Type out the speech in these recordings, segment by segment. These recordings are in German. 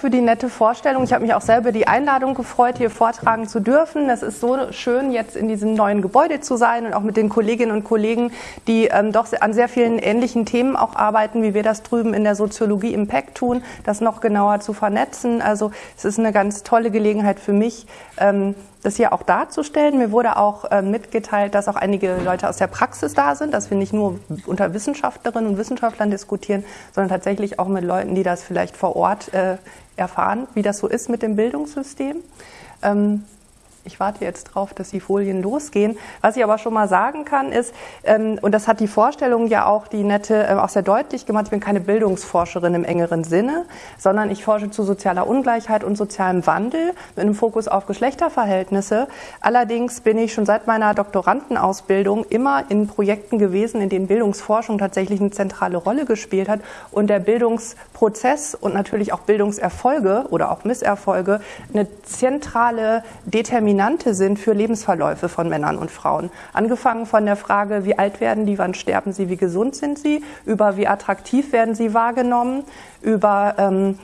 für die nette Vorstellung. Ich habe mich auch selber die Einladung gefreut, hier vortragen zu dürfen. Es ist so schön, jetzt in diesem neuen Gebäude zu sein und auch mit den Kolleginnen und Kollegen, die ähm, doch an sehr vielen ähnlichen Themen auch arbeiten, wie wir das drüben in der Soziologie Impact tun, das noch genauer zu vernetzen. Also es ist eine ganz tolle Gelegenheit für mich, ähm, das hier auch darzustellen. Mir wurde auch äh, mitgeteilt, dass auch einige Leute aus der Praxis da sind, dass wir nicht nur unter Wissenschaftlerinnen und Wissenschaftlern diskutieren, sondern tatsächlich auch mit Leuten, die das vielleicht vor Ort äh, erfahren, wie das so ist mit dem Bildungssystem. Ähm, ich warte jetzt drauf, dass die Folien losgehen. Was ich aber schon mal sagen kann, ist, ähm, und das hat die Vorstellung ja auch die nette äh, auch sehr deutlich gemacht, ich bin keine Bildungsforscherin im engeren Sinne, sondern ich forsche zu sozialer Ungleichheit und sozialem Wandel mit einem Fokus auf Geschlechterverhältnisse. Allerdings bin ich schon seit meiner Doktorandenausbildung immer in Projekten gewesen, in denen Bildungsforschung tatsächlich eine zentrale Rolle gespielt hat und der Bildungsprozess und natürlich auch Bildungserfolge oder auch Misserfolge eine zentrale Determination Determinante sind für Lebensverläufe von Männern und Frauen. Angefangen von der Frage, wie alt werden die, wann sterben sie, wie gesund sind sie, über wie attraktiv werden sie wahrgenommen, über ähm,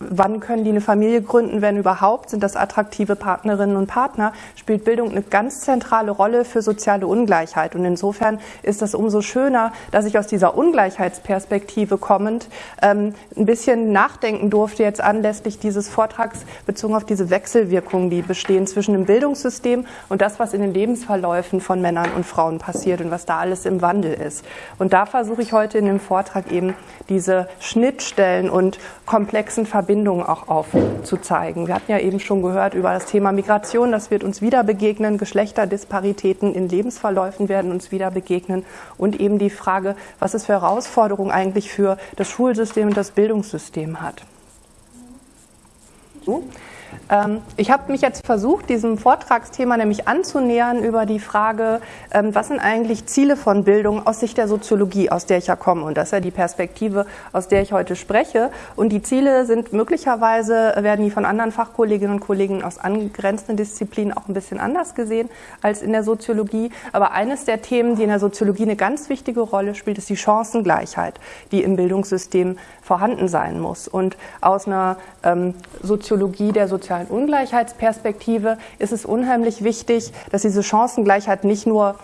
wann können die eine Familie gründen, wenn überhaupt, sind das attraktive Partnerinnen und Partner, spielt Bildung eine ganz zentrale Rolle für soziale Ungleichheit. Und insofern ist das umso schöner, dass ich aus dieser Ungleichheitsperspektive kommend ähm, ein bisschen nachdenken durfte jetzt anlässlich dieses Vortrags bezogen auf diese Wechselwirkungen, die bestehen zwischen dem Bildungssystem und das, was in den Lebensverläufen von Männern und Frauen passiert und was da alles im Wandel ist. Und da versuche ich heute in dem Vortrag eben diese Schnittstellen und komplexen Verbindungen Verbindungen auch aufzuzeigen. Wir hatten ja eben schon gehört über das Thema Migration, das wird uns wieder begegnen, Geschlechterdisparitäten in Lebensverläufen werden uns wieder begegnen und eben die Frage, was es für Herausforderungen eigentlich für das Schulsystem und das Bildungssystem hat. So. Ähm, ich habe mich jetzt versucht, diesem Vortragsthema nämlich anzunähern über die Frage, ähm, was sind eigentlich Ziele von Bildung aus Sicht der Soziologie, aus der ich ja komme. Und das ist ja die Perspektive, aus der ich heute spreche. Und die Ziele sind möglicherweise, werden die von anderen Fachkolleginnen und Kollegen aus angrenzenden Disziplinen auch ein bisschen anders gesehen als in der Soziologie. Aber eines der Themen, die in der Soziologie eine ganz wichtige Rolle spielt, ist die Chancengleichheit, die im Bildungssystem vorhanden sein muss. Und aus einer ähm, Soziologie der sozialen Ungleichheitsperspektive ist es unheimlich wichtig, dass diese Chancengleichheit nicht nur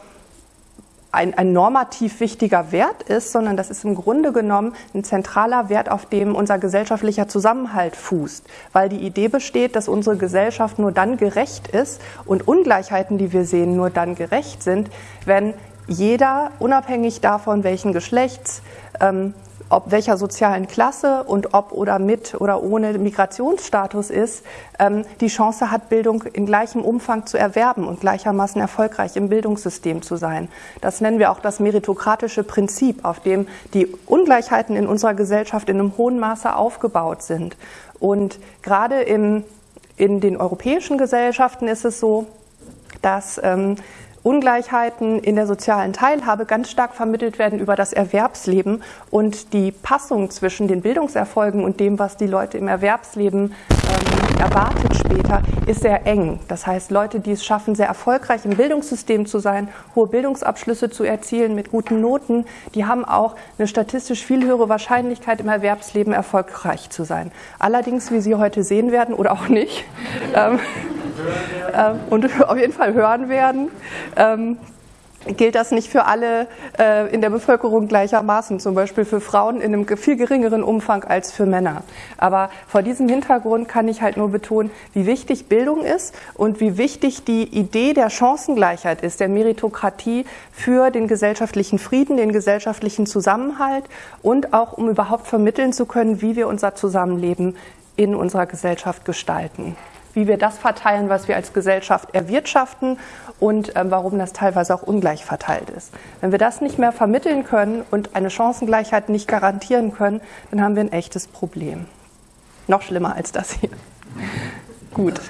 ein, ein, normativ wichtiger Wert ist, sondern das ist im Grunde genommen ein zentraler Wert, auf dem unser gesellschaftlicher Zusammenhalt fußt. Weil die Idee besteht, dass unsere Gesellschaft nur dann gerecht ist und Ungleichheiten, die wir sehen, nur dann gerecht sind, wenn jeder, unabhängig davon, welchen Geschlechts, ähm, ob welcher sozialen Klasse und ob oder mit oder ohne Migrationsstatus ist, ähm, die Chance hat, Bildung in gleichem Umfang zu erwerben und gleichermaßen erfolgreich im Bildungssystem zu sein. Das nennen wir auch das meritokratische Prinzip, auf dem die Ungleichheiten in unserer Gesellschaft in einem hohen Maße aufgebaut sind. Und gerade im, in den europäischen Gesellschaften ist es so, dass ähm, Ungleichheiten in der sozialen Teilhabe ganz stark vermittelt werden über das Erwerbsleben und die Passung zwischen den Bildungserfolgen und dem, was die Leute im Erwerbsleben ähm, erwartet später, ist sehr eng. Das heißt, Leute, die es schaffen, sehr erfolgreich im Bildungssystem zu sein, hohe Bildungsabschlüsse zu erzielen mit guten Noten, die haben auch eine statistisch viel höhere Wahrscheinlichkeit im Erwerbsleben erfolgreich zu sein. Allerdings, wie Sie heute sehen werden oder auch nicht, ähm, äh, und auf jeden Fall hören werden, ähm, gilt das nicht für alle äh, in der Bevölkerung gleichermaßen, zum Beispiel für Frauen in einem viel geringeren Umfang als für Männer. Aber vor diesem Hintergrund kann ich halt nur betonen, wie wichtig Bildung ist und wie wichtig die Idee der Chancengleichheit ist, der Meritokratie für den gesellschaftlichen Frieden, den gesellschaftlichen Zusammenhalt und auch um überhaupt vermitteln zu können, wie wir unser Zusammenleben in unserer Gesellschaft gestalten wie wir das verteilen, was wir als Gesellschaft erwirtschaften und ähm, warum das teilweise auch ungleich verteilt ist. Wenn wir das nicht mehr vermitteln können und eine Chancengleichheit nicht garantieren können, dann haben wir ein echtes Problem. Noch schlimmer als das hier. Gut.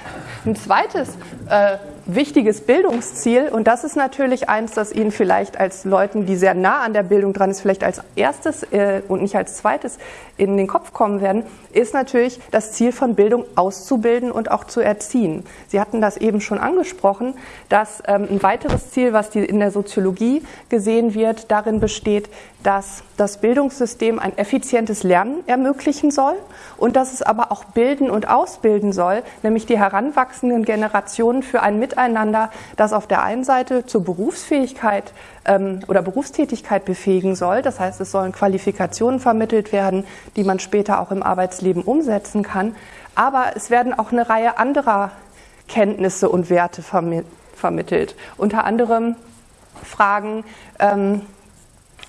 Ein zweites äh, wichtiges Bildungsziel, und das ist natürlich eins, das Ihnen vielleicht als Leuten, die sehr nah an der Bildung dran ist, vielleicht als erstes äh, und nicht als zweites in den Kopf kommen werden, ist natürlich das Ziel von Bildung auszubilden und auch zu erziehen. Sie hatten das eben schon angesprochen, dass ähm, ein weiteres Ziel, was in der Soziologie gesehen wird, darin besteht, dass das Bildungssystem ein effizientes Lernen ermöglichen soll und dass es aber auch bilden und ausbilden soll, nämlich die heranwachsenden Generationen für ein Miteinander, das auf der einen Seite zur Berufsfähigkeit ähm, oder Berufstätigkeit befähigen soll. Das heißt, es sollen Qualifikationen vermittelt werden, die man später auch im Arbeitsleben umsetzen kann. Aber es werden auch eine Reihe anderer Kenntnisse und Werte vermittelt. Unter anderem Fragen, ähm,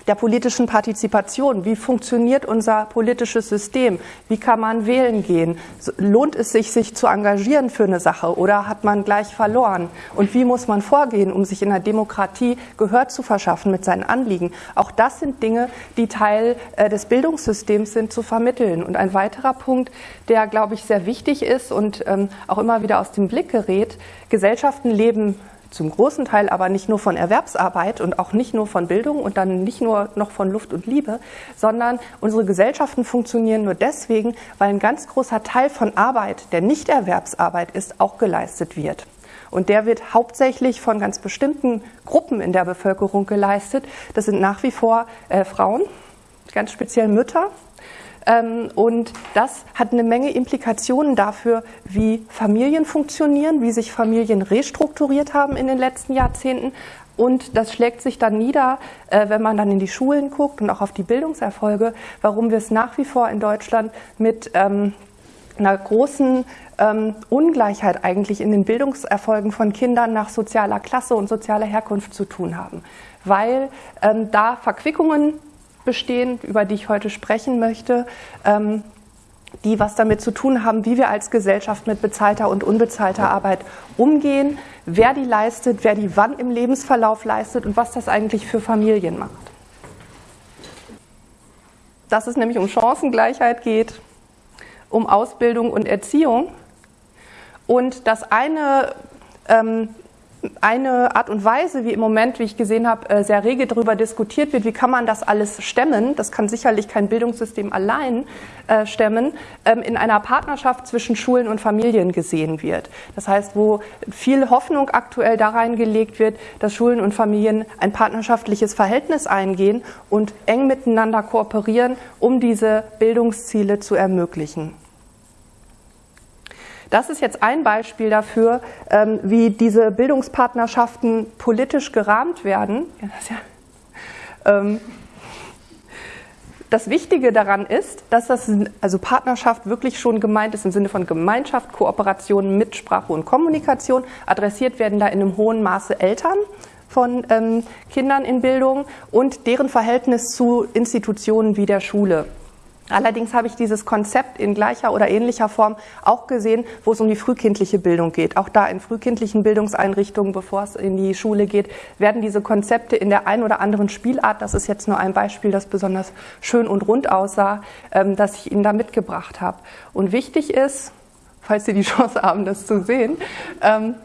der politischen Partizipation. Wie funktioniert unser politisches System? Wie kann man wählen gehen? Lohnt es sich, sich zu engagieren für eine Sache oder hat man gleich verloren? Und wie muss man vorgehen, um sich in der Demokratie Gehör zu verschaffen mit seinen Anliegen? Auch das sind Dinge, die Teil äh, des Bildungssystems sind, zu vermitteln. Und ein weiterer Punkt, der, glaube ich, sehr wichtig ist und ähm, auch immer wieder aus dem Blick gerät, Gesellschaften leben zum großen Teil aber nicht nur von Erwerbsarbeit und auch nicht nur von Bildung und dann nicht nur noch von Luft und Liebe, sondern unsere Gesellschaften funktionieren nur deswegen, weil ein ganz großer Teil von Arbeit, der nicht Erwerbsarbeit ist, auch geleistet wird. Und der wird hauptsächlich von ganz bestimmten Gruppen in der Bevölkerung geleistet. Das sind nach wie vor äh, Frauen, ganz speziell Mütter, und das hat eine Menge Implikationen dafür, wie Familien funktionieren, wie sich Familien restrukturiert haben in den letzten Jahrzehnten. Und das schlägt sich dann nieder, äh, wenn man dann in die Schulen guckt und auch auf die Bildungserfolge, warum wir es nach wie vor in Deutschland mit ähm, einer großen ähm, Ungleichheit eigentlich in den Bildungserfolgen von Kindern nach sozialer Klasse und sozialer Herkunft zu tun haben. Weil da Verquickungen bestehen, über die ich heute sprechen möchte, ähm, die was damit zu tun haben, wie wir als Gesellschaft mit bezahlter und unbezahlter Arbeit umgehen, wer die leistet, wer die wann im Lebensverlauf leistet und was das eigentlich für Familien macht. Dass es nämlich um Chancengleichheit geht, um Ausbildung und Erziehung und das eine ähm, eine Art und Weise, wie im Moment, wie ich gesehen habe, äh, sehr rege darüber diskutiert wird, wie kann man das alles stemmen, das kann sicherlich kein Bildungssystem allein äh, stemmen, ähm, in einer Partnerschaft zwischen Schulen und Familien gesehen wird. Das heißt, wo viel Hoffnung aktuell da reingelegt wird, dass Schulen und Familien ein partnerschaftliches Verhältnis eingehen und eng miteinander kooperieren, um diese Bildungsziele zu ermöglichen. Das ist jetzt ein Beispiel dafür, ähm, wie diese Bildungspartnerschaften politisch gerahmt werden. Ähm, das Wichtige daran ist, dass das also Partnerschaft wirklich schon gemeint ist im Sinne von Gemeinschaft, Kooperation, Mitsprache und Kommunikation. Adressiert werden da in einem hohen Maße Eltern von ähm, Kindern in Bildung und deren Verhältnis zu Institutionen wie der Schule. Allerdings habe ich dieses Konzept in gleicher oder ähnlicher Form auch gesehen, wo es um die frühkindliche Bildung geht. Auch da in frühkindlichen Bildungseinrichtungen, bevor es in die Schule geht, werden diese Konzepte in der ein oder anderen Spielart, das ist jetzt nur ein Beispiel, das besonders schön und rund aussah, ähm, dass ich Ihnen da mitgebracht habe. Und wichtig ist, falls Sie die Chance haben, das zu sehen, ähm,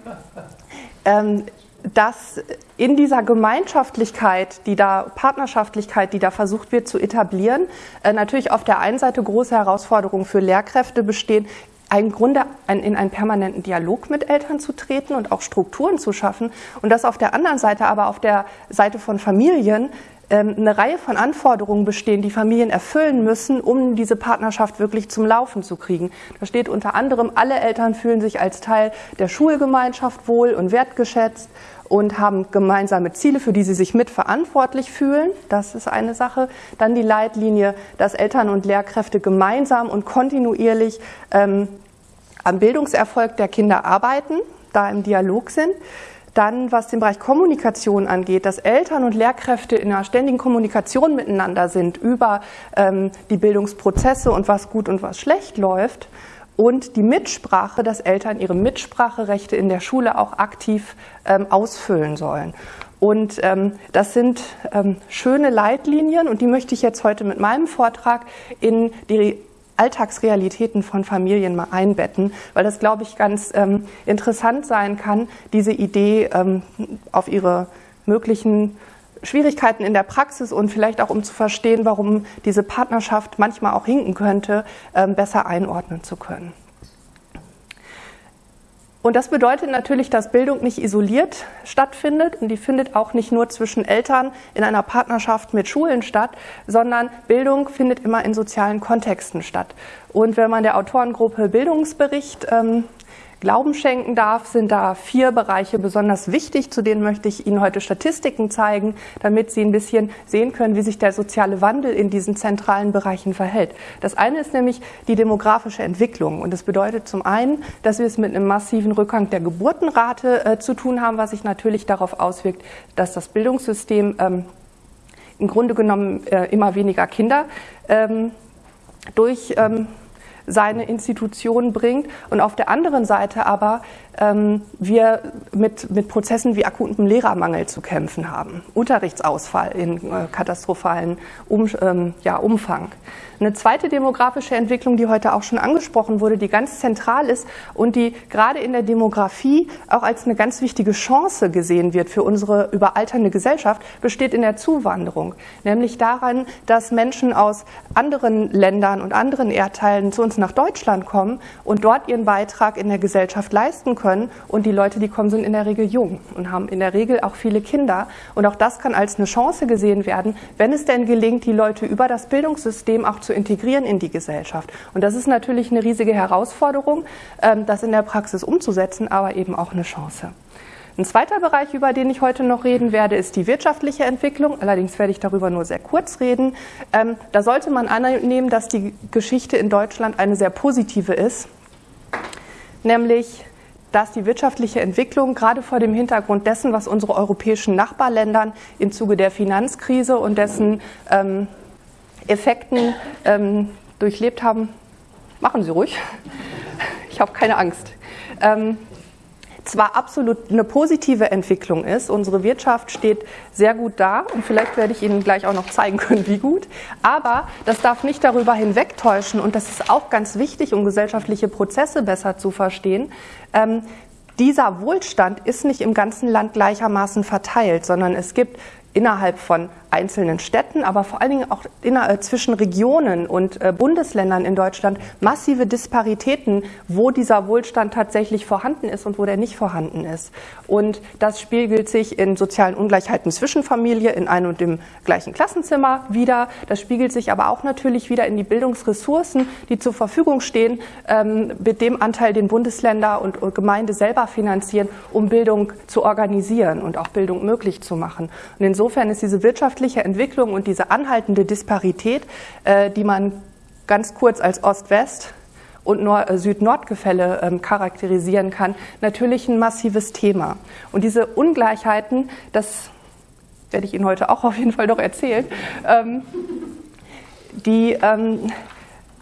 ähm, dass in dieser Gemeinschaftlichkeit, die da Partnerschaftlichkeit, die da versucht wird zu etablieren, äh, natürlich auf der einen Seite große Herausforderungen für Lehrkräfte bestehen, im Grunde in einen permanenten Dialog mit Eltern zu treten und auch Strukturen zu schaffen und dass auf der anderen Seite aber auf der Seite von Familien ähm, eine Reihe von Anforderungen bestehen, die Familien erfüllen müssen, um diese Partnerschaft wirklich zum Laufen zu kriegen. Da steht unter anderem, alle Eltern fühlen sich als Teil der Schulgemeinschaft wohl und wertgeschätzt und haben gemeinsame Ziele, für die sie sich mitverantwortlich fühlen. Das ist eine Sache. Dann die Leitlinie, dass Eltern und Lehrkräfte gemeinsam und kontinuierlich ähm, am Bildungserfolg der Kinder arbeiten, da im Dialog sind. Dann, was den Bereich Kommunikation angeht, dass Eltern und Lehrkräfte in einer ständigen Kommunikation miteinander sind über ähm, die Bildungsprozesse und was gut und was schlecht läuft und die Mitsprache, dass Eltern ihre Mitspracherechte in der Schule auch aktiv ähm, ausfüllen sollen. Und ähm, das sind ähm, schöne Leitlinien und die möchte ich jetzt heute mit meinem Vortrag in die Alltagsrealitäten von Familien mal einbetten, weil das, glaube ich, ganz ähm, interessant sein kann, diese Idee ähm, auf ihre möglichen Schwierigkeiten in der Praxis und vielleicht auch um zu verstehen, warum diese Partnerschaft manchmal auch hinken könnte, ähm, besser einordnen zu können. Und das bedeutet natürlich, dass Bildung nicht isoliert stattfindet und die findet auch nicht nur zwischen Eltern in einer Partnerschaft mit Schulen statt, sondern Bildung findet immer in sozialen Kontexten statt. Und wenn man der Autorengruppe Bildungsbericht ähm, Glauben schenken darf, sind da vier Bereiche besonders wichtig. Zu denen möchte ich Ihnen heute Statistiken zeigen, damit Sie ein bisschen sehen können, wie sich der soziale Wandel in diesen zentralen Bereichen verhält. Das eine ist nämlich die demografische Entwicklung. Und das bedeutet zum einen, dass wir es mit einem massiven Rückgang der Geburtenrate äh, zu tun haben, was sich natürlich darauf auswirkt, dass das Bildungssystem ähm, im Grunde genommen äh, immer weniger Kinder ähm, durch ähm, seine Institution bringt. Und auf der anderen Seite aber wir mit, mit Prozessen wie akutem Lehrermangel zu kämpfen haben, Unterrichtsausfall in äh, katastrophalen um, ähm, ja, Umfang. Eine zweite demografische Entwicklung, die heute auch schon angesprochen wurde, die ganz zentral ist und die gerade in der Demografie auch als eine ganz wichtige Chance gesehen wird für unsere überalternde Gesellschaft, besteht in der Zuwanderung. Nämlich daran, dass Menschen aus anderen Ländern und anderen Erdteilen zu uns nach Deutschland kommen und dort ihren Beitrag in der Gesellschaft leisten können. Und die Leute, die kommen, sind in der Regel jung und haben in der Regel auch viele Kinder. Und auch das kann als eine Chance gesehen werden, wenn es denn gelingt, die Leute über das Bildungssystem auch zu integrieren in die Gesellschaft. Und das ist natürlich eine riesige Herausforderung, ähm, das in der Praxis umzusetzen, aber eben auch eine Chance. Ein zweiter Bereich, über den ich heute noch reden werde, ist die wirtschaftliche Entwicklung. Allerdings werde ich darüber nur sehr kurz reden. Ähm, da sollte man annehmen, dass die Geschichte in Deutschland eine sehr positive ist, nämlich dass die wirtschaftliche Entwicklung gerade vor dem Hintergrund dessen, was unsere europäischen Nachbarländern im Zuge der Finanzkrise und dessen ähm, Effekten ähm, durchlebt haben, machen Sie ruhig. Ich habe keine Angst. Ähm, zwar absolut eine positive Entwicklung ist, unsere Wirtschaft steht sehr gut da und vielleicht werde ich Ihnen gleich auch noch zeigen können, wie gut, aber das darf nicht darüber hinwegtäuschen und das ist auch ganz wichtig, um gesellschaftliche Prozesse besser zu verstehen. Ähm, dieser Wohlstand ist nicht im ganzen Land gleichermaßen verteilt, sondern es gibt innerhalb von einzelnen Städten, aber vor allen Dingen auch äh, zwischen Regionen und äh, Bundesländern in Deutschland massive Disparitäten, wo dieser Wohlstand tatsächlich vorhanden ist und wo der nicht vorhanden ist. Und das spiegelt sich in sozialen Ungleichheiten zwischen Familie in einem und dem gleichen Klassenzimmer wieder. Das spiegelt sich aber auch natürlich wieder in die Bildungsressourcen, die zur Verfügung stehen, ähm, mit dem Anteil, den Bundesländer und Gemeinde selber finanzieren, um Bildung zu organisieren und auch Bildung möglich zu machen. Und insofern ist diese wirtschaftliche wirtschaftliche Entwicklung und diese anhaltende Disparität, äh, die man ganz kurz als Ost-West und äh, Süd-Nord-Gefälle ähm, charakterisieren kann, natürlich ein massives Thema. Und diese Ungleichheiten, das werde ich Ihnen heute auch auf jeden Fall noch erzählen, ähm, die ähm,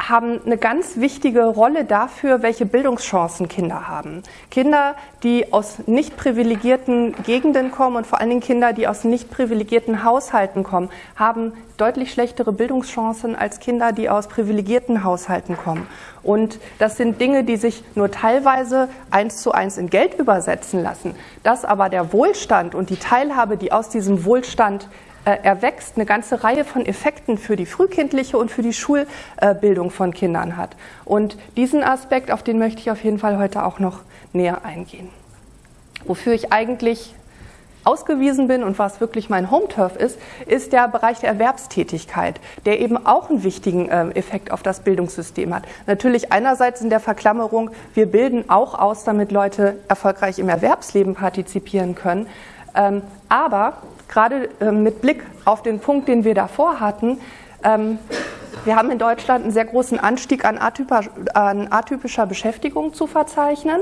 haben eine ganz wichtige Rolle dafür, welche Bildungschancen Kinder haben. Kinder, die aus nicht privilegierten Gegenden kommen und vor allen Dingen Kinder, die aus nicht privilegierten Haushalten kommen, haben deutlich schlechtere Bildungschancen als Kinder, die aus privilegierten Haushalten kommen. Und das sind Dinge, die sich nur teilweise eins zu eins in Geld übersetzen lassen. Dass aber der Wohlstand und die Teilhabe, die aus diesem Wohlstand erwächst, eine ganze Reihe von Effekten für die frühkindliche und für die Schulbildung von Kindern hat. Und diesen Aspekt, auf den möchte ich auf jeden Fall heute auch noch näher eingehen. Wofür ich eigentlich ausgewiesen bin und was wirklich mein Home-Turf ist, ist der Bereich der Erwerbstätigkeit, der eben auch einen wichtigen äh, Effekt auf das Bildungssystem hat. Natürlich einerseits in der Verklammerung, wir bilden auch aus, damit Leute erfolgreich im Erwerbsleben partizipieren können. Ähm, aber gerade ähm, mit Blick auf den Punkt, den wir davor hatten, ähm, wir haben in Deutschland einen sehr großen Anstieg an, atypischer Beschäftigung zu verzeichnen.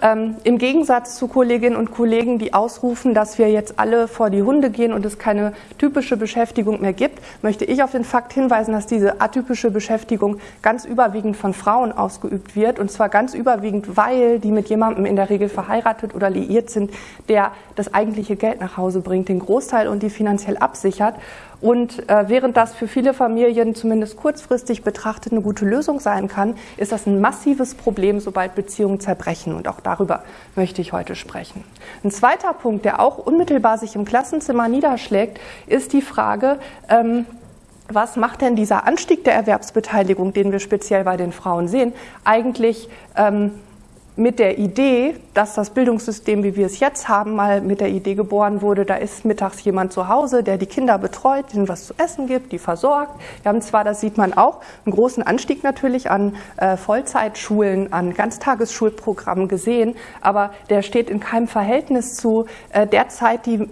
Ähm, Im Gegensatz zu Kolleginnen und Kollegen, die ausrufen, dass wir jetzt alle vor die Hunde gehen und es keine typische Beschäftigung mehr gibt, möchte ich auf den Fakt hinweisen, dass diese atypische Beschäftigung ganz überwiegend von Frauen ausgeübt wird. Und zwar ganz überwiegend, weil die mit jemandem in der Regel verheiratet oder liiert sind, der das eigentliche Geld nach Hause bringt, den Großteil und die finanziell absichert. Und äh, während das für viele Familien zumindest kurzfristig betrachtet eine gute Lösung sein kann, ist das ein massives Problem, sobald Beziehungen zerbrechen. Und auch darüber möchte ich heute sprechen. Ein zweiter Punkt, der auch unmittelbar sich im Klassenzimmer niederschlägt, ist die Frage, ähm, was macht denn dieser Anstieg der Erwerbsbeteiligung, den wir speziell bei den Frauen sehen, eigentlich ähm, mit der Idee, dass das Bildungssystem, wie wir es jetzt haben, mal mit der Idee geboren wurde, da ist mittags jemand zu Hause, der die Kinder betreut, denen was zu essen gibt, die versorgt. Wir haben zwar, das sieht man auch, einen großen Anstieg natürlich an äh, Vollzeitschulen, an Ganztagesschulprogrammen gesehen, aber der steht in keinem Verhältnis zu äh, der Zeit, die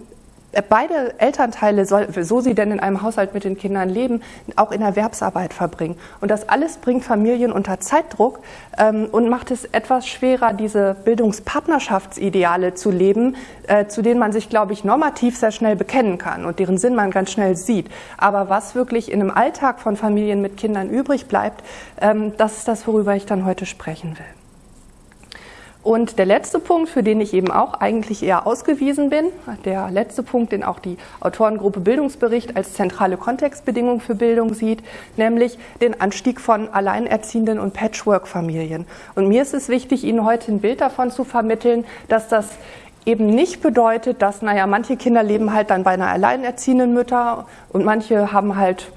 beide Elternteile, so sie denn in einem Haushalt mit den Kindern leben, auch in Erwerbsarbeit verbringen. Und das alles bringt Familien unter Zeitdruck ähm, und macht es etwas schwerer, diese Bildungspartnerschaftsideale zu leben, äh, zu denen man sich, glaube ich, normativ sehr schnell bekennen kann und deren Sinn man ganz schnell sieht. Aber was wirklich in einem Alltag von Familien mit Kindern übrig bleibt, ähm, das ist das, worüber ich dann heute sprechen will. Und der letzte Punkt, für den ich eben auch eigentlich eher ausgewiesen bin, der letzte Punkt, den auch die Autorengruppe Bildungsbericht als zentrale Kontextbedingung für Bildung sieht, nämlich den Anstieg von Alleinerziehenden und Patchwork-Familien. Und mir ist es wichtig, Ihnen heute ein Bild davon zu vermitteln, dass das eben nicht bedeutet, dass, naja, manche Kinder leben halt dann bei einer alleinerziehenden Mutter und manche haben halt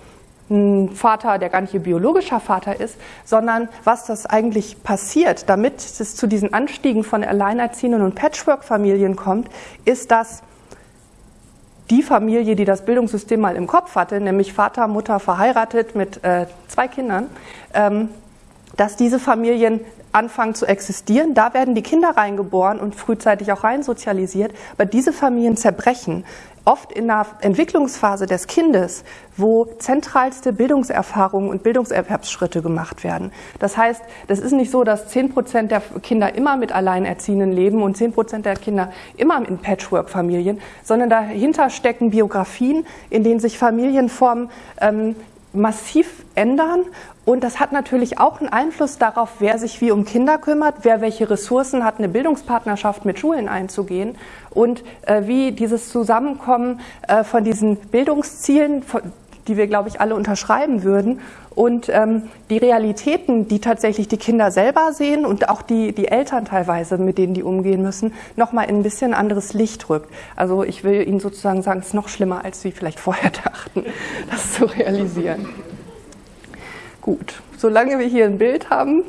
ein Vater, der gar nicht ihr biologischer Vater ist, sondern was das eigentlich passiert, damit es zu diesen Anstiegen von Alleinerziehenden und Patchwork-Familien kommt, ist, dass die Familie, die das Bildungssystem mal im Kopf hatte, nämlich Vater, Mutter verheiratet mit äh, zwei Kindern, ähm, dass diese Familien anfangen zu existieren. Da werden die Kinder reingeboren und frühzeitig auch reinsozialisiert. Aber diese Familien zerbrechen oft in der Entwicklungsphase des Kindes, wo zentralste Bildungserfahrungen und Bildungserwerbsschritte gemacht werden. Das heißt, das ist nicht so, dass zehn Prozent der Kinder immer mit Alleinerziehenden leben und zehn Prozent der Kinder immer in Patchwork-Familien, sondern dahinter stecken Biografien, in denen sich Familienformen ähm, massiv ändern. Und das hat natürlich auch einen Einfluss darauf, wer sich wie um Kinder kümmert, wer welche Ressourcen hat, eine Bildungspartnerschaft mit Schulen einzugehen und äh, wie dieses Zusammenkommen äh, von diesen Bildungszielen, von, die wir, glaube ich, alle unterschreiben würden, und ähm, die Realitäten, die tatsächlich die Kinder selber sehen und auch die, die Eltern teilweise, mit denen die umgehen müssen, nochmal in ein bisschen anderes Licht rückt. Also ich will Ihnen sozusagen sagen, es ist noch schlimmer, als Sie vielleicht vorher dachten, das zu realisieren. Gut, solange wir hier ein Bild haben,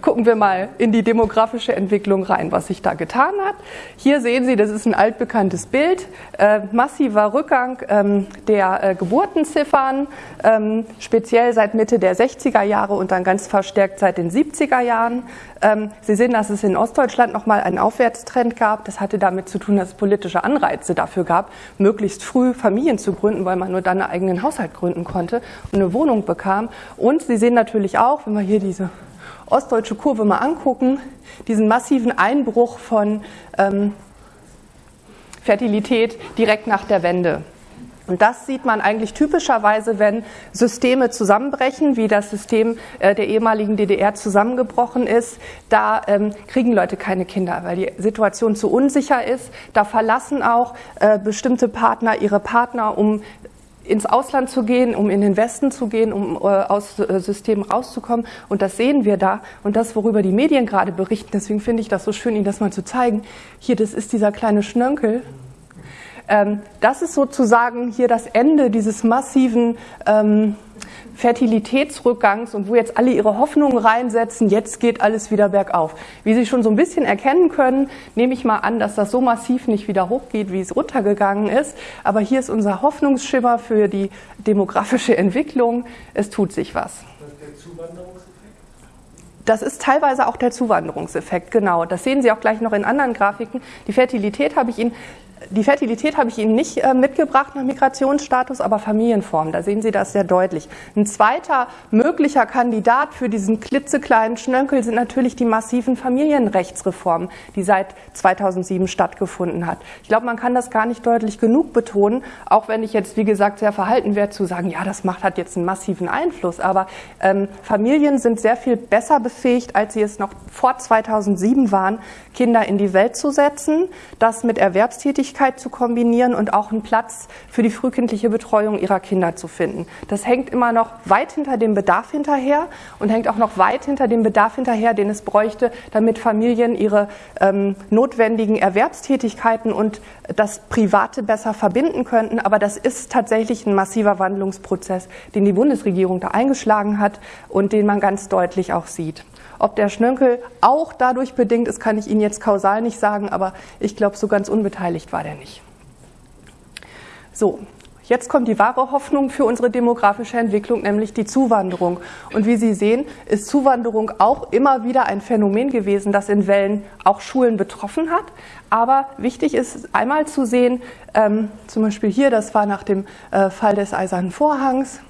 gucken wir mal in die demografische Entwicklung rein, was sich da getan hat. Hier sehen Sie, das ist ein altbekanntes Bild, äh, massiver Rückgang ähm, der äh, Geburtenziffern, ähm, speziell seit Mitte der 60er Jahre und dann ganz verstärkt seit den 70er Jahren. Ähm, Sie sehen, dass es in Ostdeutschland nochmal einen Aufwärtstrend gab. Das hatte damit zu tun, dass es politische Anreize dafür gab, möglichst früh Familien zu gründen, weil man nur dann einen eigenen Haushalt gründen konnte und eine Wohnung bekam. Und Sie sehen natürlich auch, wenn wir hier diese ostdeutsche Kurve mal angucken, diesen massiven Einbruch von ähm, Fertilität direkt nach der Wende. Und das sieht man eigentlich typischerweise, wenn Systeme zusammenbrechen, wie das System äh, der ehemaligen DDR zusammengebrochen ist. Da ähm, kriegen Leute keine Kinder, weil die Situation zu unsicher ist. Da verlassen auch äh, bestimmte Partner ihre Partner, um ins Ausland zu gehen, um in den Westen zu gehen, um äh, aus äh, Systemen rauszukommen. Und das sehen wir da. Und das, worüber die Medien gerade berichten, deswegen finde ich das so schön, Ihnen das mal zu zeigen. Hier, das ist dieser kleine Schnörkel. Ähm, das ist sozusagen hier das Ende dieses massiven ähm, Fertilitätsrückgangs und wo jetzt alle ihre Hoffnungen reinsetzen, jetzt geht alles wieder bergauf. Wie Sie schon so ein bisschen erkennen können, nehme ich mal an, dass das so massiv nicht wieder hochgeht, wie es runtergegangen ist. Aber hier ist unser Hoffnungsschimmer für die demografische Entwicklung. Es tut sich was. Das ist teilweise auch der Zuwanderungseffekt, genau. Das sehen Sie auch gleich noch in anderen Grafiken. Die Fertilität habe ich Ihnen die Fertilität habe ich Ihnen nicht äh, mitgebracht nach Migrationsstatus, aber Familienform. Da sehen Sie das sehr deutlich. Ein zweiter möglicher Kandidat für diesen klitzekleinen Schnönkel sind natürlich die massiven Familienrechtsreformen, die seit 2007 stattgefunden hat. Ich glaube, man kann das gar nicht deutlich genug betonen, auch wenn ich jetzt, wie gesagt, sehr verhalten wäre zu sagen, ja, das macht hat jetzt einen massiven Einfluss. Aber ähm, Familien sind sehr viel besser befähigt, als sie es noch vor 2007 waren, Kinder in die Welt zu setzen, das mit Erwerbstätigkeit Tätigkeit zu kombinieren und auch einen Platz für die frühkindliche Betreuung ihrer Kinder zu finden. Das hängt immer noch weit hinter dem Bedarf hinterher und hängt auch noch weit hinter dem Bedarf hinterher, den es bräuchte, damit Familien ihre ähm, notwendigen Erwerbstätigkeiten und das Private besser verbinden könnten. Aber das ist tatsächlich ein massiver Wandlungsprozess, den die Bundesregierung da eingeschlagen hat und den man ganz deutlich auch sieht. Ob der Schnönkel auch dadurch bedingt ist, kann ich Ihnen jetzt kausal nicht sagen, aber ich glaube, so ganz unbeteiligt war der nicht. So, Jetzt kommt die wahre Hoffnung für unsere demografische Entwicklung, nämlich die Zuwanderung. Und wie Sie sehen, ist Zuwanderung auch immer wieder ein Phänomen gewesen, das in Wellen auch Schulen betroffen hat. Aber wichtig ist einmal zu sehen, ähm, zum Beispiel hier, das war nach dem äh, Fall des Eisernen Vorhangs,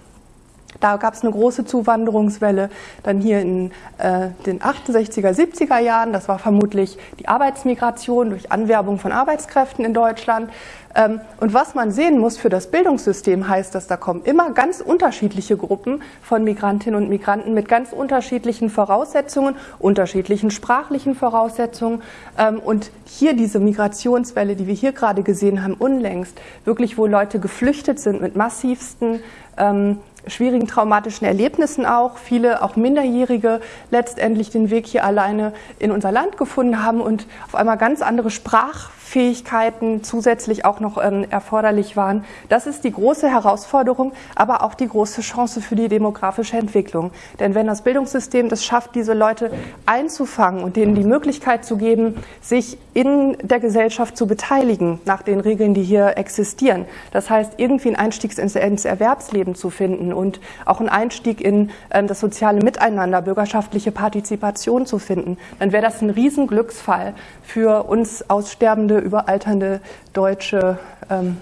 da gab es eine große Zuwanderungswelle. Dann hier in äh, den 68er, 70er Jahren, das war vermutlich die Arbeitsmigration durch Anwerbung von Arbeitskräften in Deutschland. Ähm, und was man sehen muss für das Bildungssystem heißt, dass da kommen immer ganz unterschiedliche Gruppen von Migrantinnen und Migranten mit ganz unterschiedlichen Voraussetzungen, unterschiedlichen sprachlichen Voraussetzungen. Ähm, und hier diese Migrationswelle, die wir hier gerade gesehen haben, unlängst, wirklich wo Leute geflüchtet sind mit massivsten ähm, schwierigen traumatischen Erlebnissen auch, viele auch Minderjährige letztendlich den Weg hier alleine in unser Land gefunden haben und auf einmal ganz andere Sprach Fähigkeiten zusätzlich auch noch ähm, erforderlich waren. Das ist die große Herausforderung, aber auch die große Chance für die demografische Entwicklung. Denn wenn das Bildungssystem es schafft, diese Leute einzufangen und denen die Möglichkeit zu geben, sich in der Gesellschaft zu beteiligen, nach den Regeln, die hier existieren, das heißt, irgendwie einen Einstieg ins, ins Erwerbsleben zu finden und auch einen Einstieg in ähm, das soziale Miteinander, bürgerschaftliche Partizipation zu finden, dann wäre das ein Riesenglücksfall für uns aussterbende überalternde deutsche ähm,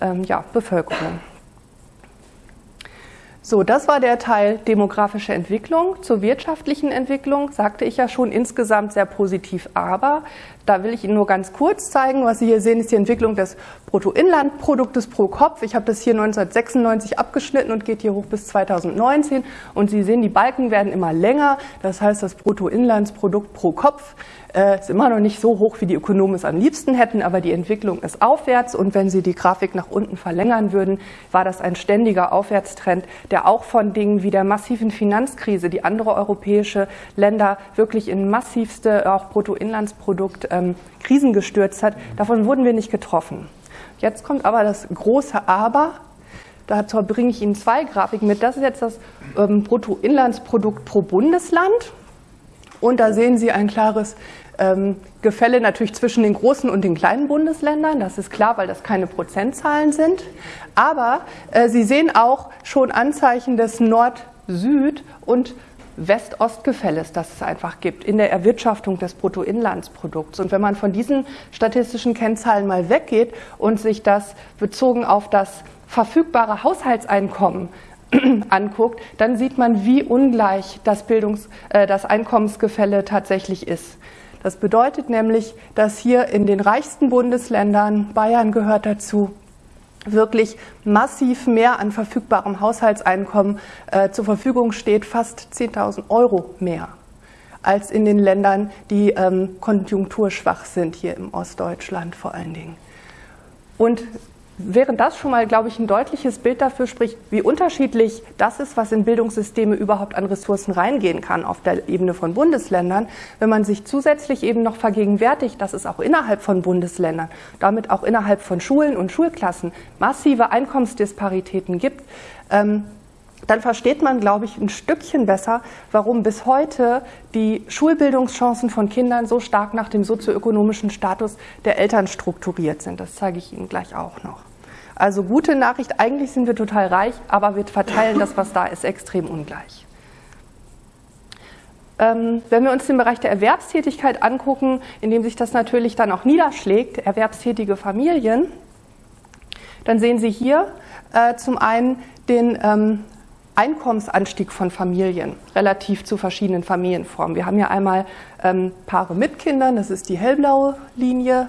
ähm, ja, Bevölkerung. So, das war der Teil demografische Entwicklung. Zur wirtschaftlichen Entwicklung sagte ich ja schon insgesamt sehr positiv, aber da will ich Ihnen nur ganz kurz zeigen. Was Sie hier sehen, ist die Entwicklung des Bruttoinlandproduktes pro Kopf. Ich habe das hier 1996 abgeschnitten und geht hier hoch bis 2019. Und Sie sehen, die Balken werden immer länger. Das heißt, das Bruttoinlandsprodukt pro Kopf äh, ist immer noch nicht so hoch, wie die Ökonomen es am liebsten hätten, aber die Entwicklung ist aufwärts. Und wenn Sie die Grafik nach unten verlängern würden, war das ein ständiger Aufwärtstrend, der auch von Dingen wie der massiven Finanzkrise, die andere europäische Länder wirklich in massivste auch Bruttoinlandsprodukt ähm, Krisen gestürzt hat. Davon wurden wir nicht getroffen. Jetzt kommt aber das große Aber. Dazu bringe ich Ihnen zwei Grafiken mit. Das ist jetzt das ähm, Bruttoinlandsprodukt pro Bundesland. Und da sehen Sie ein klares ähm, Gefälle natürlich zwischen den großen und den kleinen Bundesländern. Das ist klar, weil das keine Prozentzahlen sind. Aber äh, Sie sehen auch schon Anzeichen des Nord-Süd- und West-Ost-Gefälles, das es einfach gibt in der Erwirtschaftung des Bruttoinlandsprodukts. Und wenn man von diesen statistischen Kennzahlen mal weggeht und sich das bezogen auf das verfügbare Haushaltseinkommen anguckt, dann sieht man, wie ungleich das, Bildungs-, äh, das Einkommensgefälle tatsächlich ist. Das bedeutet nämlich, dass hier in den reichsten Bundesländern, Bayern gehört dazu, wirklich massiv mehr an verfügbarem Haushaltseinkommen äh, zur Verfügung steht, fast 10.000 Euro mehr als in den Ländern, die ähm, konjunkturschwach sind, hier im Ostdeutschland vor allen Dingen. Und während das schon mal, glaube ich, ein deutliches Bild dafür spricht, wie unterschiedlich das ist, was in Bildungssysteme überhaupt an Ressourcen reingehen kann auf der Ebene von Bundesländern, wenn man sich zusätzlich eben noch vergegenwärtigt, dass es auch innerhalb von Bundesländern, damit auch innerhalb von Schulen und Schulklassen massive Einkommensdisparitäten gibt, ähm, dann versteht man, glaube ich, ein Stückchen besser, warum bis heute die Schulbildungschancen von Kindern so stark nach dem sozioökonomischen Status der Eltern strukturiert sind. Das zeige ich Ihnen gleich auch noch. Also gute Nachricht, eigentlich sind wir total reich, aber wir verteilen das, was da ist, extrem ungleich. Ähm, wenn wir uns den Bereich der Erwerbstätigkeit angucken, in dem sich das natürlich dann auch niederschlägt, erwerbstätige Familien, dann sehen Sie hier äh, zum einen den ähm, Einkommensanstieg von Familien relativ zu verschiedenen Familienformen. Wir haben hier einmal ähm, Paare mit Kindern, das ist die hellblaue Linie,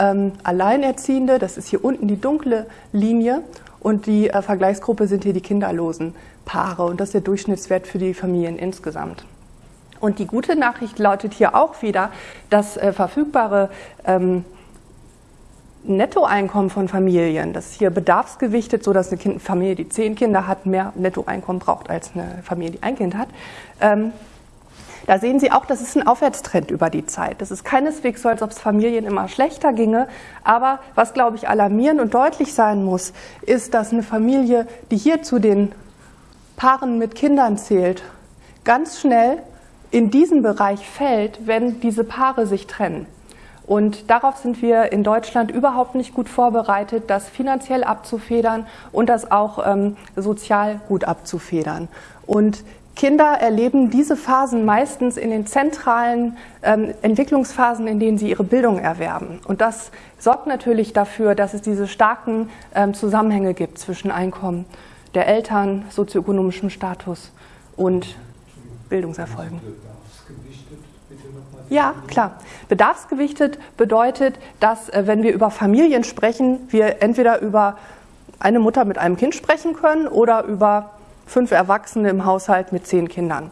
ähm, Alleinerziehende, das ist hier unten die dunkle Linie und die äh, Vergleichsgruppe sind hier die kinderlosen Paare und das ist der Durchschnittswert für die Familien insgesamt. Und die gute Nachricht lautet hier auch wieder, dass äh, verfügbare ähm, Nettoeinkommen von Familien, das ist hier bedarfsgewichtet, so dass eine Familie, die zehn Kinder hat, mehr Nettoeinkommen braucht als eine Familie, die ein Kind hat. Ähm, da sehen Sie auch, das ist ein Aufwärtstrend über die Zeit. Das ist keineswegs so, als ob es Familien immer schlechter ginge. Aber was, glaube ich, alarmierend und deutlich sein muss, ist, dass eine Familie, die hier zu den Paaren mit Kindern zählt, ganz schnell in diesen Bereich fällt, wenn diese Paare sich trennen. Und darauf sind wir in Deutschland überhaupt nicht gut vorbereitet, das finanziell abzufedern und das auch ähm, sozial gut abzufedern. Und Kinder erleben diese Phasen meistens in den zentralen ähm, Entwicklungsphasen, in denen sie ihre Bildung erwerben. Und das sorgt natürlich dafür, dass es diese starken ähm, Zusammenhänge gibt zwischen Einkommen der Eltern, sozioökonomischem Status und Bildungserfolgen. Ja, klar. Bedarfsgewichtet bedeutet, dass, äh, wenn wir über Familien sprechen, wir entweder über eine Mutter mit einem Kind sprechen können oder über fünf Erwachsene im Haushalt mit zehn Kindern.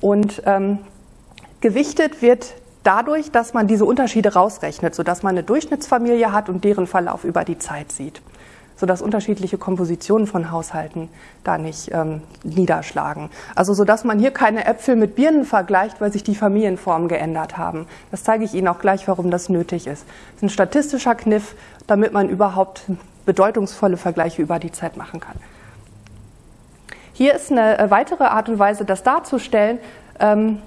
Und ähm, gewichtet wird dadurch, dass man diese Unterschiede rausrechnet, sodass man eine Durchschnittsfamilie hat und deren Verlauf über die Zeit sieht, sodass unterschiedliche Kompositionen von Haushalten da nicht ähm, niederschlagen. Also sodass man hier keine Äpfel mit Birnen vergleicht, weil sich die Familienformen geändert haben. Das zeige ich Ihnen auch gleich, warum das nötig ist. Das ist ein statistischer Kniff, damit man überhaupt bedeutungsvolle Vergleiche über die Zeit machen kann. Hier ist eine äh, weitere Art und Weise, das darzustellen. Ähm,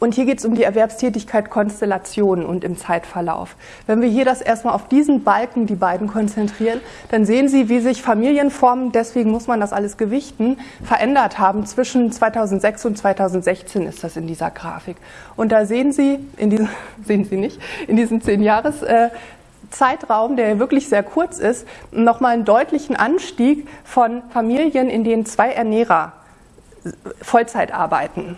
und hier geht es um die Erwerbstätigkeit Konstellationen und im Zeitverlauf. Wenn wir hier das erstmal auf diesen Balken, die beiden konzentrieren, dann sehen Sie, wie sich Familienformen, deswegen muss man das alles gewichten, verändert haben. Zwischen 2006 und 2016 ist das in dieser Grafik. Und da sehen Sie, in diesem, sehen Sie nicht, in diesen zehn Jahres, äh, Zeitraum, der wirklich sehr kurz ist, nochmal einen deutlichen Anstieg von Familien, in denen zwei Ernährer Vollzeit arbeiten.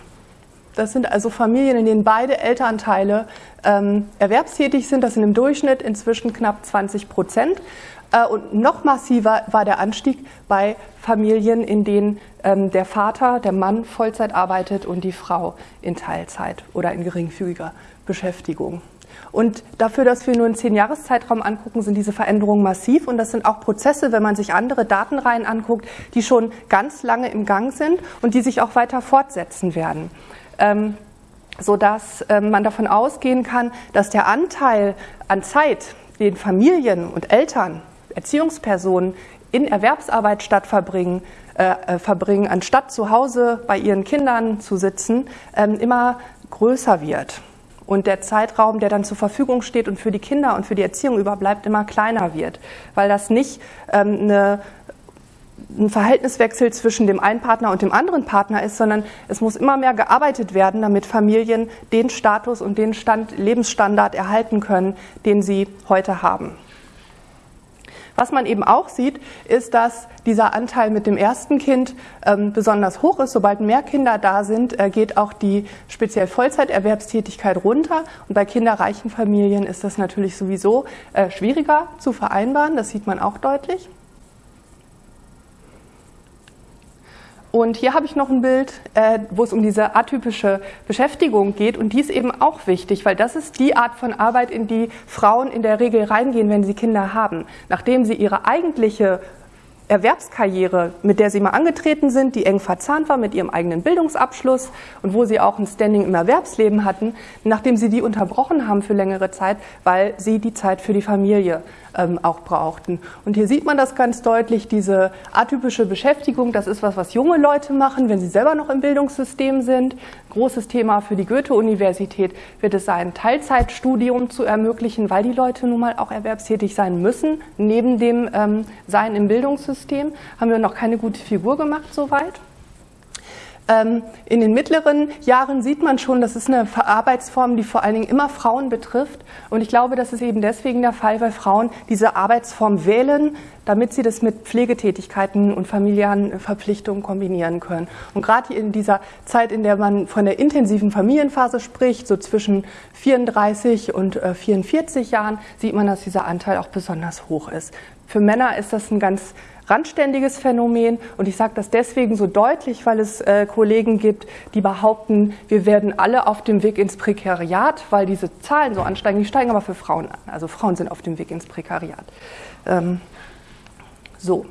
Das sind also Familien, in denen beide Elternteile ähm, erwerbstätig sind. Das sind im Durchschnitt inzwischen knapp 20 Prozent. Äh, und noch massiver war der Anstieg bei Familien, in denen ähm, der Vater, der Mann Vollzeit arbeitet und die Frau in Teilzeit oder in geringfügiger Beschäftigung. Und dafür, dass wir nur einen Zehn-Jahres-Zeitraum angucken, sind diese Veränderungen massiv. Und das sind auch Prozesse, wenn man sich andere Datenreihen anguckt, die schon ganz lange im Gang sind und die sich auch weiter fortsetzen werden. Ähm, sodass ähm, man davon ausgehen kann, dass der Anteil an Zeit, den Familien und Eltern, Erziehungspersonen in Erwerbsarbeit statt verbringen, äh, äh verbringen anstatt zu Hause bei ihren Kindern zu sitzen, ähm, immer größer wird und der Zeitraum, der dann zur Verfügung steht und für die Kinder und für die Erziehung überbleibt, immer kleiner wird, weil das nicht ähm, eine, ein Verhältniswechsel zwischen dem einen Partner und dem anderen Partner ist, sondern es muss immer mehr gearbeitet werden, damit Familien den Status und den Stand, Lebensstandard erhalten können, den sie heute haben. Was man eben auch sieht, ist, dass dieser Anteil mit dem ersten Kind ähm, besonders hoch ist. Sobald mehr Kinder da sind, äh, geht auch die speziell Vollzeiterwerbstätigkeit runter. Und bei kinderreichen Familien ist das natürlich sowieso äh, schwieriger zu vereinbaren. Das sieht man auch deutlich. Und hier habe ich noch ein Bild, äh, wo es um diese atypische Beschäftigung geht. Und die ist eben auch wichtig, weil das ist die Art von Arbeit, in die Frauen in der Regel reingehen, wenn sie Kinder haben. Nachdem sie ihre eigentliche Erwerbskarriere, mit der sie mal angetreten sind, die eng verzahnt war mit ihrem eigenen Bildungsabschluss und wo sie auch ein Standing im Erwerbsleben hatten, nachdem sie die unterbrochen haben für längere Zeit, weil sie die Zeit für die Familie ähm, auch brauchten. Und hier sieht man das ganz deutlich, diese atypische Beschäftigung, das ist was, was junge Leute machen, wenn sie selber noch im Bildungssystem sind. Großes Thema für die Goethe-Universität wird es sein, Teilzeitstudium zu ermöglichen, weil die Leute nun mal auch erwerbstätig sein müssen, neben dem ähm, Sein im Bildungssystem. Haben wir noch keine gute Figur gemacht soweit. Ähm, in den mittleren Jahren sieht man schon, das ist eine Arbeitsform, die vor allen Dingen immer Frauen betrifft. Und ich glaube, das ist eben deswegen der Fall, weil Frauen diese Arbeitsform wählen, damit sie das mit Pflegetätigkeiten und familiären Verpflichtungen kombinieren können. Und gerade in dieser Zeit, in der man von der intensiven Familienphase spricht, so zwischen 34 und 44 äh, Jahren, sieht man, dass dieser Anteil auch besonders hoch ist. Für Männer ist das ein ganz randständiges Phänomen. Und ich sage das deswegen so deutlich, weil es äh, Kollegen gibt, die behaupten, wir werden alle auf dem Weg ins Prekariat, weil diese Zahlen so ansteigen. Die steigen aber für Frauen an. Also Frauen sind auf dem Weg ins Prekariat. Ähm, so.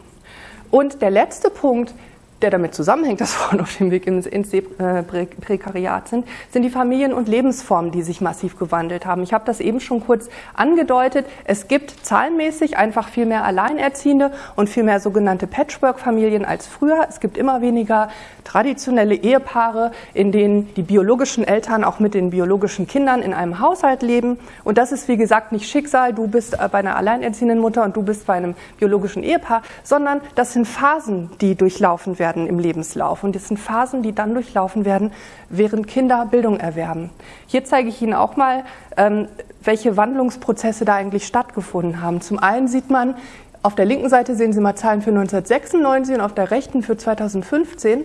Und der letzte Punkt, der damit zusammenhängt, dass Frauen auf dem Weg ins, ins äh, Prekariat sind, sind die Familien und Lebensformen, die sich massiv gewandelt haben. Ich habe das eben schon kurz angedeutet. Es gibt zahlenmäßig einfach viel mehr Alleinerziehende und viel mehr sogenannte Patchwork-Familien als früher. Es gibt immer weniger traditionelle Ehepaare, in denen die biologischen Eltern auch mit den biologischen Kindern in einem Haushalt leben. Und das ist, wie gesagt, nicht Schicksal, du bist äh, bei einer alleinerziehenden Mutter und du bist bei einem biologischen Ehepaar, sondern das sind Phasen, die durchlaufen werden werden im Lebenslauf. Und das sind Phasen, die dann durchlaufen werden, während Kinder Bildung erwerben. Hier zeige ich Ihnen auch mal, ähm, welche Wandlungsprozesse da eigentlich stattgefunden haben. Zum einen sieht man, auf der linken Seite sehen Sie mal Zahlen für 1996 und auf der rechten für 2015.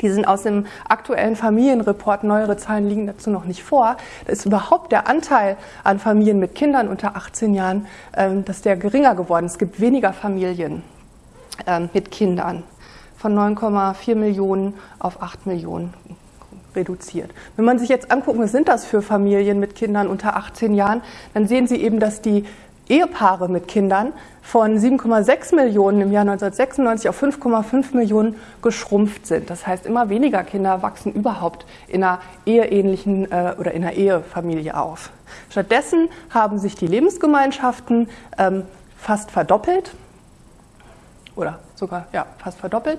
Die sind aus dem aktuellen Familienreport, neuere Zahlen liegen dazu noch nicht vor. Da ist überhaupt der Anteil an Familien mit Kindern unter 18 Jahren, ähm, dass der geringer geworden. Es gibt weniger Familien ähm, mit Kindern von 9,4 Millionen auf 8 Millionen reduziert. Wenn man sich jetzt anguckt, was sind das für Familien mit Kindern unter 18 Jahren, dann sehen Sie eben, dass die Ehepaare mit Kindern von 7,6 Millionen im Jahr 1996 auf 5,5 Millionen geschrumpft sind. Das heißt, immer weniger Kinder wachsen überhaupt in einer eheähnlichen äh, oder in einer Ehefamilie auf. Stattdessen haben sich die Lebensgemeinschaften ähm, fast verdoppelt oder sogar ja, fast verdoppelt.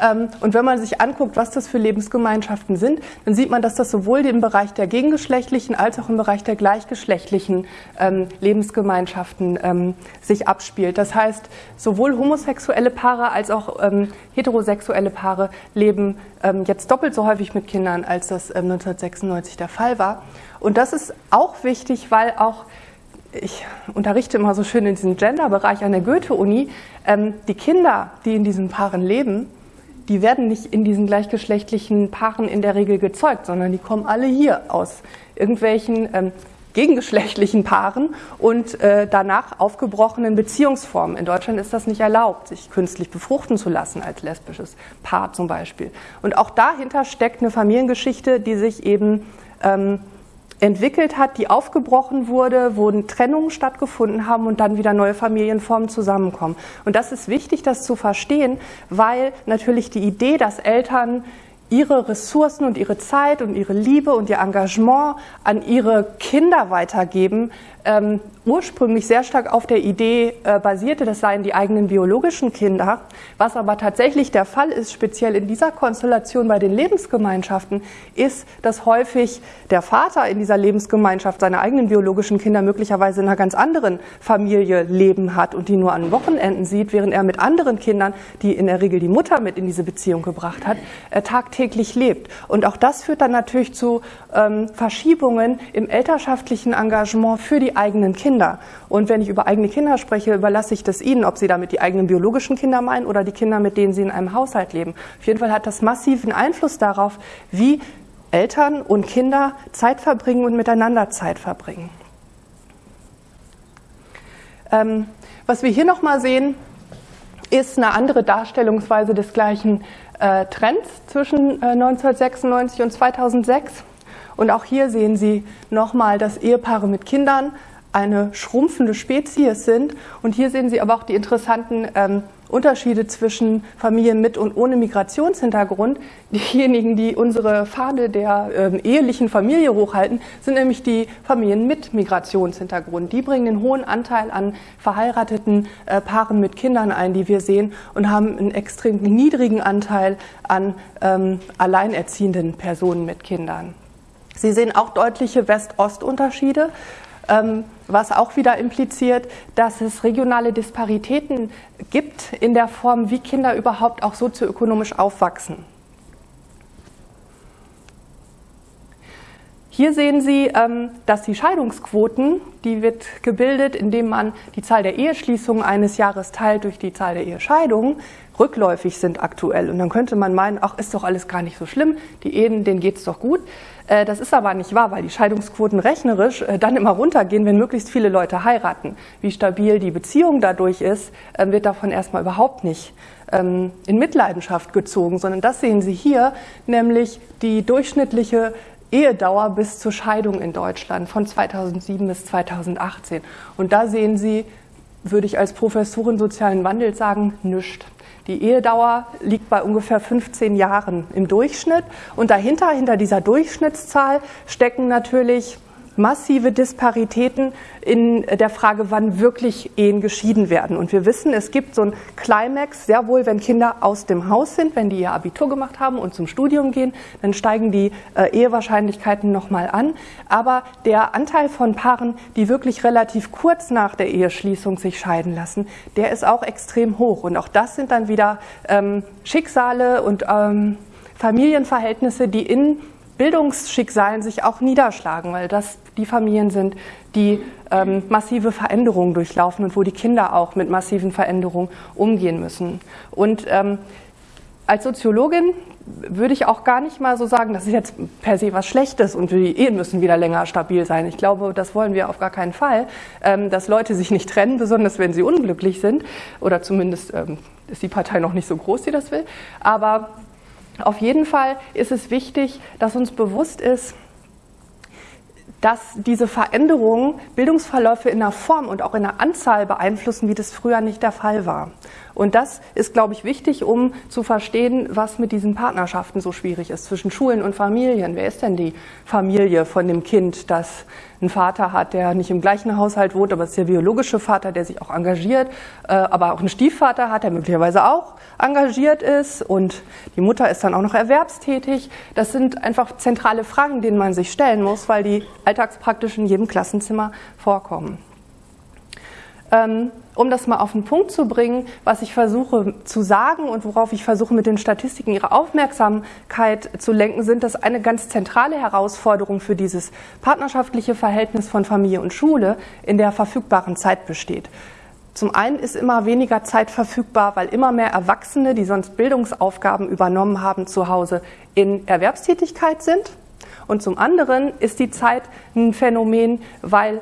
Ähm, und wenn man sich anguckt, was das für Lebensgemeinschaften sind, dann sieht man, dass das sowohl im Bereich der gegengeschlechtlichen als auch im Bereich der gleichgeschlechtlichen ähm, Lebensgemeinschaften ähm, sich abspielt. Das heißt, sowohl homosexuelle Paare als auch heterosexuelle Paare leben jetzt doppelt so häufig mit Kindern, als das 1996 der Fall war. Und das ist auch wichtig, weil auch ich unterrichte immer so schön in diesem Gender-Bereich an der Goethe-Uni, ähm, die Kinder, die in diesen Paaren leben, die werden nicht in diesen gleichgeschlechtlichen Paaren in der Regel gezeugt, sondern die kommen alle hier aus irgendwelchen ähm, gegengeschlechtlichen Paaren und äh, danach aufgebrochenen Beziehungsformen. In Deutschland ist das nicht erlaubt, sich künstlich befruchten zu lassen als lesbisches Paar zum Beispiel. Und auch dahinter steckt eine Familiengeschichte, die sich eben ähm, entwickelt hat, die aufgebrochen wurde, wo Trennungen stattgefunden haben und dann wieder neue Familienformen zusammenkommen. Und das ist wichtig, das zu verstehen, weil natürlich die Idee, dass Eltern ihre Ressourcen und ihre Zeit und ihre Liebe und ihr Engagement an ihre Kinder weitergeben, ähm, ursprünglich sehr stark auf der Idee äh, basierte, das seien die eigenen biologischen Kinder. Was aber tatsächlich der Fall ist, speziell in dieser Konstellation bei den Lebensgemeinschaften, ist, dass häufig der Vater in dieser Lebensgemeinschaft seine eigenen biologischen Kinder möglicherweise in einer ganz anderen Familie leben hat und die nur an Wochenenden sieht, während er mit anderen Kindern, die in der Regel die Mutter mit in diese Beziehung gebracht hat, äh, tagtäglich lebt. Und auch das führt dann natürlich zu ähm, Verschiebungen im elternschaftlichen Engagement für die eigenen Kinder. Und wenn ich über eigene Kinder spreche, überlasse ich das Ihnen, ob Sie damit die eigenen biologischen Kinder meinen oder die Kinder, mit denen Sie in einem Haushalt leben. Auf jeden Fall hat das massiven Einfluss darauf, wie Eltern und Kinder Zeit verbringen und miteinander Zeit verbringen. Ähm, was wir hier nochmal sehen, ist eine andere Darstellungsweise des gleichen äh, Trends zwischen äh, 1996 und 2006. Und auch hier sehen Sie nochmal, dass Ehepaare mit Kindern eine schrumpfende Spezies sind. Und hier sehen Sie aber auch die interessanten ähm, Unterschiede zwischen Familien mit und ohne Migrationshintergrund. Diejenigen, die unsere Fahne der ähm, ehelichen Familie hochhalten, sind nämlich die Familien mit Migrationshintergrund. Die bringen den hohen Anteil an verheirateten äh, Paaren mit Kindern ein, die wir sehen, und haben einen extrem niedrigen Anteil an ähm, alleinerziehenden Personen mit Kindern. Sie sehen auch deutliche West-Ost-Unterschiede, ähm, was auch wieder impliziert, dass es regionale Disparitäten gibt in der Form, wie Kinder überhaupt auch sozioökonomisch aufwachsen. Hier sehen Sie, ähm, dass die Scheidungsquoten, die wird gebildet, indem man die Zahl der Eheschließungen eines Jahres teilt durch die Zahl der Ehescheidungen, rückläufig sind aktuell. Und dann könnte man meinen, ach, ist doch alles gar nicht so schlimm, die Ehen, denen geht's doch gut. Äh, das ist aber nicht wahr, weil die Scheidungsquoten rechnerisch äh, dann immer runtergehen, wenn möglichst viele Leute heiraten. Wie stabil die Beziehung dadurch ist, äh, wird davon erstmal überhaupt nicht ähm, in Mitleidenschaft gezogen, sondern das sehen Sie hier, nämlich die durchschnittliche Ehedauer bis zur Scheidung in Deutschland von 2007 bis 2018. Und da sehen Sie, würde ich als Professorin sozialen Wandel sagen, nichts. Die Ehedauer liegt bei ungefähr 15 Jahren im Durchschnitt. Und dahinter, hinter dieser Durchschnittszahl, stecken natürlich massive Disparitäten in der Frage, wann wirklich Ehen geschieden werden. Und wir wissen, es gibt so ein Climax, sehr wohl, wenn Kinder aus dem Haus sind, wenn die ihr Abitur gemacht haben und zum Studium gehen, dann steigen die äh, Ehewahrscheinlichkeiten nochmal an. Aber der Anteil von Paaren, die wirklich relativ kurz nach der Eheschließung sich scheiden lassen, der ist auch extrem hoch. Und auch das sind dann wieder ähm, Schicksale und ähm, Familienverhältnisse, die in Bildungsschicksalen sich auch niederschlagen, weil das die Familien sind, die ähm, massive Veränderungen durchlaufen und wo die Kinder auch mit massiven Veränderungen umgehen müssen. Und ähm, als Soziologin würde ich auch gar nicht mal so sagen, das ist jetzt per se was Schlechtes und die Ehen müssen wieder länger stabil sein. Ich glaube, das wollen wir auf gar keinen Fall, ähm, dass Leute sich nicht trennen, besonders wenn sie unglücklich sind. Oder zumindest ähm, ist die Partei noch nicht so groß, die das will. Aber auf jeden Fall ist es wichtig, dass uns bewusst ist, dass diese Veränderungen Bildungsverläufe in der Form und auch in der Anzahl beeinflussen, wie das früher nicht der Fall war. Und das ist, glaube ich, wichtig, um zu verstehen, was mit diesen Partnerschaften so schwierig ist zwischen Schulen und Familien. Wer ist denn die Familie von dem Kind, das einen Vater hat, der nicht im gleichen Haushalt wohnt, aber es ist der biologische Vater, der sich auch engagiert, äh, aber auch einen Stiefvater hat, der möglicherweise auch engagiert ist und die Mutter ist dann auch noch erwerbstätig. Das sind einfach zentrale Fragen, denen man sich stellen muss, weil die alltagspraktisch in jedem Klassenzimmer vorkommen. Ähm, um das mal auf den Punkt zu bringen, was ich versuche zu sagen und worauf ich versuche mit den Statistiken ihre Aufmerksamkeit zu lenken, sind das eine ganz zentrale Herausforderung für dieses partnerschaftliche Verhältnis von Familie und Schule in der verfügbaren Zeit besteht. Zum einen ist immer weniger Zeit verfügbar, weil immer mehr Erwachsene, die sonst Bildungsaufgaben übernommen haben, zu Hause in Erwerbstätigkeit sind. Und zum anderen ist die Zeit ein Phänomen, weil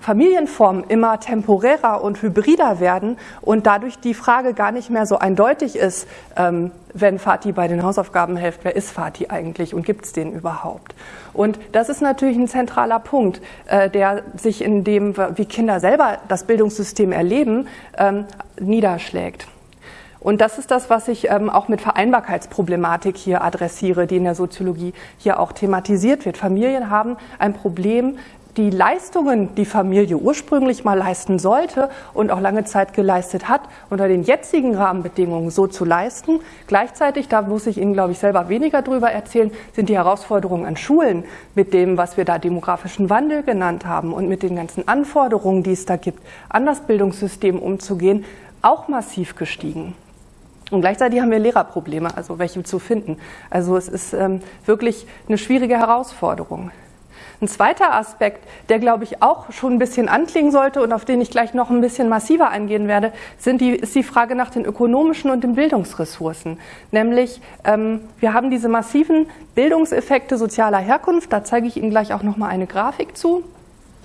Familienformen immer temporärer und hybrider werden und dadurch die Frage gar nicht mehr so eindeutig ist, ähm, wenn Vati bei den Hausaufgaben hilft, wer ist Vati eigentlich und gibt es den überhaupt? Und das ist natürlich ein zentraler Punkt, äh, der sich in dem, wie Kinder selber das Bildungssystem erleben, ähm, niederschlägt. Und das ist das, was ich ähm, auch mit Vereinbarkeitsproblematik hier adressiere, die in der Soziologie hier auch thematisiert wird. Familien haben ein Problem, die Leistungen, die Familie ursprünglich mal leisten sollte und auch lange Zeit geleistet hat, unter den jetzigen Rahmenbedingungen so zu leisten. Gleichzeitig, da muss ich Ihnen, glaube ich, selber weniger drüber erzählen, sind die Herausforderungen an Schulen mit dem, was wir da demografischen Wandel genannt haben und mit den ganzen Anforderungen, die es da gibt, an das Bildungssystem umzugehen, auch massiv gestiegen. Und gleichzeitig haben wir Lehrerprobleme, also welche zu finden. Also es ist ähm, wirklich eine schwierige Herausforderung. Ein zweiter Aspekt, der glaube ich auch schon ein bisschen anklingen sollte und auf den ich gleich noch ein bisschen massiver eingehen werde, sind die, ist die Frage nach den ökonomischen und den Bildungsressourcen. Nämlich, ähm, wir haben diese massiven Bildungseffekte sozialer Herkunft, da zeige ich Ihnen gleich auch noch mal eine Grafik zu.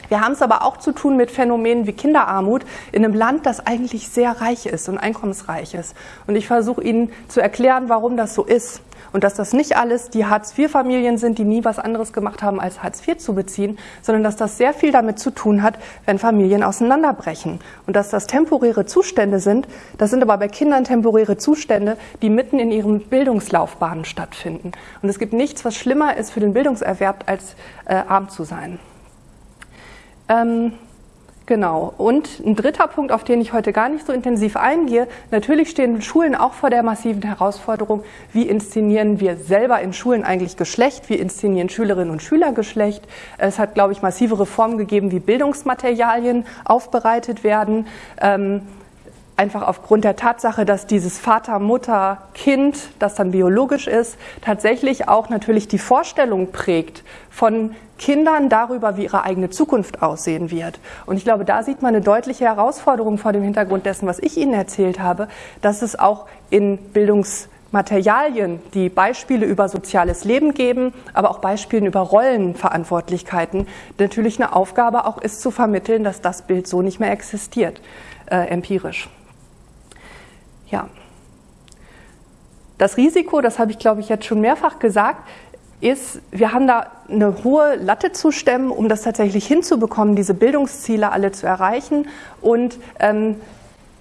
Wir haben es aber auch zu tun mit Phänomenen wie Kinderarmut in einem Land, das eigentlich sehr reich ist und einkommensreich ist. Und ich versuche Ihnen zu erklären, warum das so ist und dass das nicht alles die Hartz-IV-Familien sind, die nie was anderes gemacht haben, als Hartz IV zu beziehen, sondern dass das sehr viel damit zu tun hat, wenn Familien auseinanderbrechen. Und dass das temporäre Zustände sind, das sind aber bei Kindern temporäre Zustände, die mitten in ihren Bildungslaufbahnen stattfinden. Und es gibt nichts, was schlimmer ist für den Bildungserwerb, als äh, arm zu sein. Ähm, Genau. Und ein dritter Punkt, auf den ich heute gar nicht so intensiv eingehe. Natürlich stehen Schulen auch vor der massiven Herausforderung, wie inszenieren wir selber in Schulen eigentlich Geschlecht? Wie inszenieren Schülerinnen und Schüler Geschlecht? Es hat, glaube ich, massive Reformen gegeben, wie Bildungsmaterialien aufbereitet werden. Ähm, einfach aufgrund der Tatsache, dass dieses Vater, Mutter, Kind, das dann biologisch ist, tatsächlich auch natürlich die Vorstellung prägt von Kindern darüber, wie ihre eigene Zukunft aussehen wird. Und ich glaube, da sieht man eine deutliche Herausforderung vor dem Hintergrund dessen, was ich Ihnen erzählt habe, dass es auch in Bildungsmaterialien, die Beispiele über soziales Leben geben, aber auch Beispiele über Rollenverantwortlichkeiten, natürlich eine Aufgabe auch ist zu vermitteln, dass das Bild so nicht mehr existiert, äh, empirisch. Ja. Das Risiko, das habe ich glaube ich jetzt schon mehrfach gesagt, ist, wir haben da eine hohe Latte zu stemmen, um das tatsächlich hinzubekommen, diese Bildungsziele alle zu erreichen. Und ähm,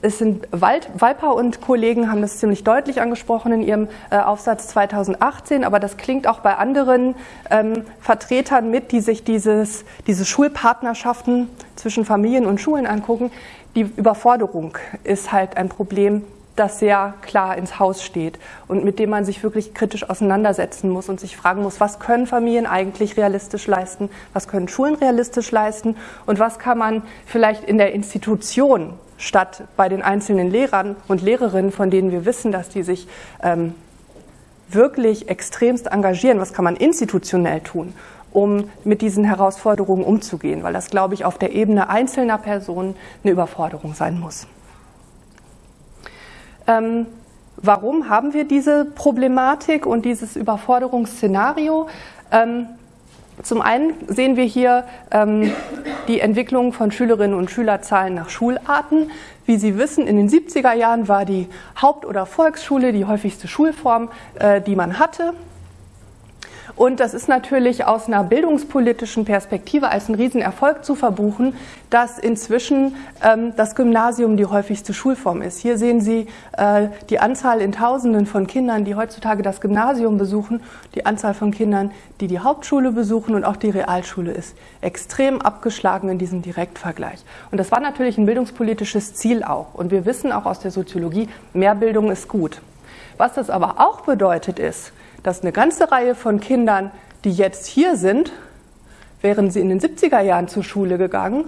es sind Wald, Walper und Kollegen haben das ziemlich deutlich angesprochen in ihrem äh, Aufsatz 2018, aber das klingt auch bei anderen ähm, Vertretern mit, die sich dieses, diese Schulpartnerschaften zwischen Familien und Schulen angucken. Die Überforderung ist halt ein Problem, das sehr klar ins Haus steht und mit dem man sich wirklich kritisch auseinandersetzen muss und sich fragen muss, was können Familien eigentlich realistisch leisten, was können Schulen realistisch leisten und was kann man vielleicht in der Institution statt bei den einzelnen Lehrern und Lehrerinnen, von denen wir wissen, dass die sich ähm, wirklich extremst engagieren, was kann man institutionell tun, um mit diesen Herausforderungen umzugehen, weil das, glaube ich, auf der Ebene einzelner Personen eine Überforderung sein muss. Ähm, warum haben wir diese Problematik und dieses Überforderungsszenario? Ähm, zum einen sehen wir hier ähm, die Entwicklung von Schülerinnen und Schülerzahlen nach Schularten. Wie Sie wissen, in den 70er Jahren war die Haupt- oder Volksschule die häufigste Schulform, äh, die man hatte. Und das ist natürlich aus einer bildungspolitischen Perspektive als ein Riesenerfolg zu verbuchen, dass inzwischen ähm, das Gymnasium die häufigste Schulform ist. Hier sehen Sie äh, die Anzahl in Tausenden von Kindern, die heutzutage das Gymnasium besuchen, die Anzahl von Kindern, die die Hauptschule besuchen und auch die Realschule ist extrem abgeschlagen in diesem Direktvergleich. Und das war natürlich ein bildungspolitisches Ziel auch. Und wir wissen auch aus der Soziologie, mehr Bildung ist gut. Was das aber auch bedeutet ist, dass eine ganze Reihe von Kindern, die jetzt hier sind, wären sie in den 70er Jahren zur Schule gegangen,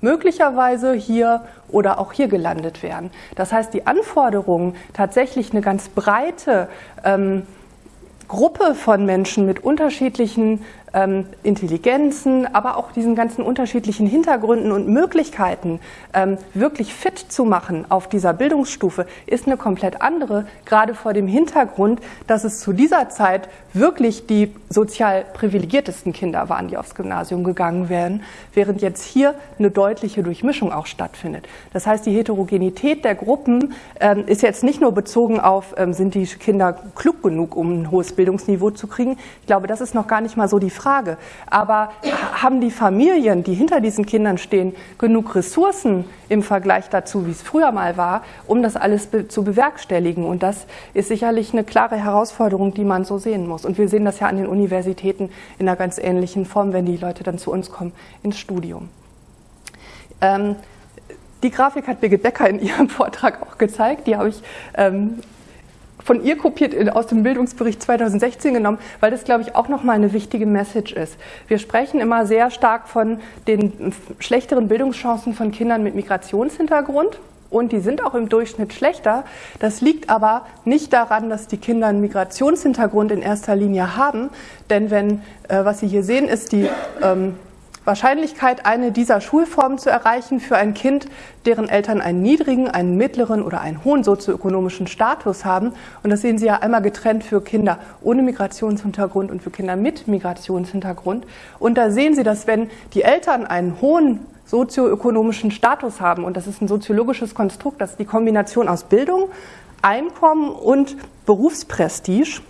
möglicherweise hier oder auch hier gelandet wären. Das heißt, die Anforderungen, tatsächlich eine ganz breite ähm, Gruppe von Menschen mit unterschiedlichen ähm, Intelligenzen, aber auch diesen ganzen unterschiedlichen Hintergründen und Möglichkeiten ähm, wirklich fit zu machen auf dieser Bildungsstufe, ist eine komplett andere, gerade vor dem Hintergrund, dass es zu dieser Zeit wirklich die sozial privilegiertesten Kinder waren, die aufs Gymnasium gegangen wären, während jetzt hier eine deutliche Durchmischung auch stattfindet. Das heißt, die Heterogenität der Gruppen ähm, ist jetzt nicht nur bezogen auf, ähm, sind die Kinder klug genug, um ein hohes Bildungsniveau zu kriegen. Ich glaube, das ist noch gar nicht mal so die Frage. Aber haben die Familien, die hinter diesen Kindern stehen, genug Ressourcen im Vergleich dazu, wie es früher mal war, um das alles be zu bewerkstelligen? Und das ist sicherlich eine klare Herausforderung, die man so sehen muss. Und wir sehen das ja an den Universitäten in einer ganz ähnlichen Form, wenn die Leute dann zu uns kommen ins Studium. Ähm, die Grafik hat Birgit Becker in ihrem Vortrag auch gezeigt. Die habe ich ähm, von ihr kopiert aus dem Bildungsbericht 2016 genommen, weil das, glaube ich, auch nochmal eine wichtige Message ist. Wir sprechen immer sehr stark von den schlechteren Bildungschancen von Kindern mit Migrationshintergrund. Und die sind auch im Durchschnitt schlechter. Das liegt aber nicht daran, dass die Kinder einen Migrationshintergrund in erster Linie haben. Denn wenn, äh, was Sie hier sehen, ist die ähm, Wahrscheinlichkeit, eine dieser Schulformen zu erreichen für ein Kind, deren Eltern einen niedrigen, einen mittleren oder einen hohen sozioökonomischen Status haben. Und das sehen Sie ja einmal getrennt für Kinder ohne Migrationshintergrund und für Kinder mit Migrationshintergrund. Und da sehen Sie, dass wenn die Eltern einen hohen sozioökonomischen Status haben, und das ist ein soziologisches Konstrukt, das ist die Kombination aus Bildung, Einkommen und Berufsprestige,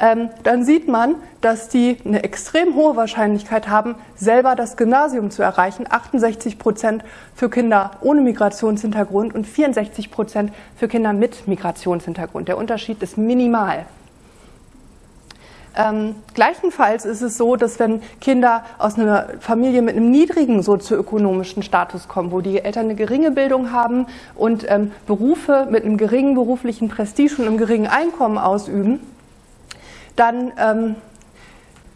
ähm, dann sieht man, dass die eine extrem hohe Wahrscheinlichkeit haben, selber das Gymnasium zu erreichen. 68 Prozent für Kinder ohne Migrationshintergrund und 64 Prozent für Kinder mit Migrationshintergrund. Der Unterschied ist minimal. Ähm, gleichenfalls ist es so, dass wenn Kinder aus einer Familie mit einem niedrigen sozioökonomischen Status kommen, wo die Eltern eine geringe Bildung haben und ähm, Berufe mit einem geringen beruflichen Prestige und einem geringen Einkommen ausüben, dann ähm,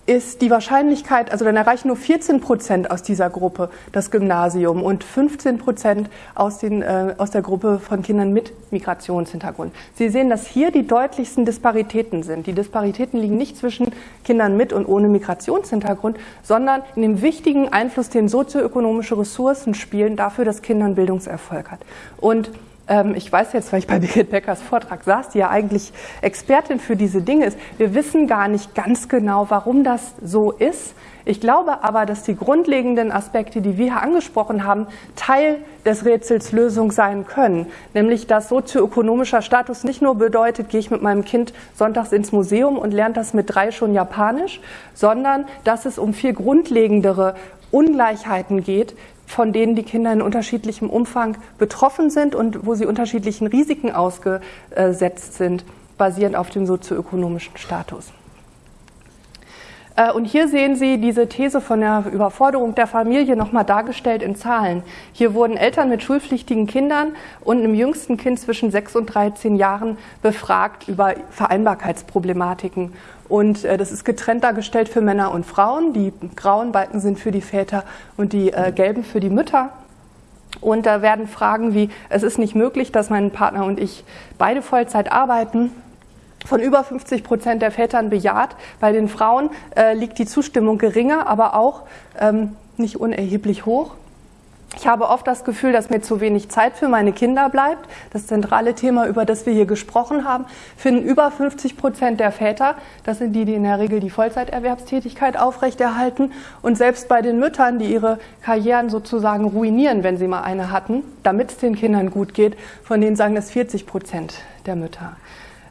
ist die Wahrscheinlichkeit, also dann erreichen nur 14 Prozent aus dieser Gruppe das Gymnasium und 15 Prozent aus, äh, aus der Gruppe von Kindern mit Migrationshintergrund. Sie sehen, dass hier die deutlichsten Disparitäten sind. Die Disparitäten liegen nicht zwischen Kindern mit und ohne Migrationshintergrund, sondern in dem wichtigen Einfluss, den sozioökonomische Ressourcen spielen, dafür, dass Kinder einen Bildungserfolg hat. Und ich weiß jetzt, weil ich bei Birgit Beckers Vortrag saß, die ja eigentlich Expertin für diese Dinge ist, wir wissen gar nicht ganz genau, warum das so ist. Ich glaube aber, dass die grundlegenden Aspekte, die wir hier angesprochen haben, Teil des Rätsels Lösung sein können. Nämlich, dass sozioökonomischer Status nicht nur bedeutet, gehe ich mit meinem Kind sonntags ins Museum und lernt das mit drei schon Japanisch, sondern dass es um viel grundlegendere Ungleichheiten geht, von denen die Kinder in unterschiedlichem Umfang betroffen sind und wo sie unterschiedlichen Risiken ausgesetzt sind, basierend auf dem sozioökonomischen Status. Äh, und hier sehen Sie diese These von der Überforderung der Familie nochmal dargestellt in Zahlen. Hier wurden Eltern mit schulpflichtigen Kindern und einem jüngsten Kind zwischen 6 und 13 Jahren befragt über Vereinbarkeitsproblematiken. Und äh, das ist getrennt dargestellt für Männer und Frauen. Die grauen Balken sind für die Väter und die äh, gelben für die Mütter. Und da werden Fragen wie, es ist nicht möglich, dass mein Partner und ich beide Vollzeit arbeiten, von über 50 Prozent der Vätern bejaht. Bei den Frauen äh, liegt die Zustimmung geringer, aber auch ähm, nicht unerheblich hoch. Ich habe oft das Gefühl, dass mir zu wenig Zeit für meine Kinder bleibt. Das zentrale Thema, über das wir hier gesprochen haben, finden über 50 Prozent der Väter. Das sind die, die in der Regel die Vollzeiterwerbstätigkeit aufrechterhalten. Und selbst bei den Müttern, die ihre Karrieren sozusagen ruinieren, wenn sie mal eine hatten, damit es den Kindern gut geht, von denen sagen das 40 Prozent der Mütter.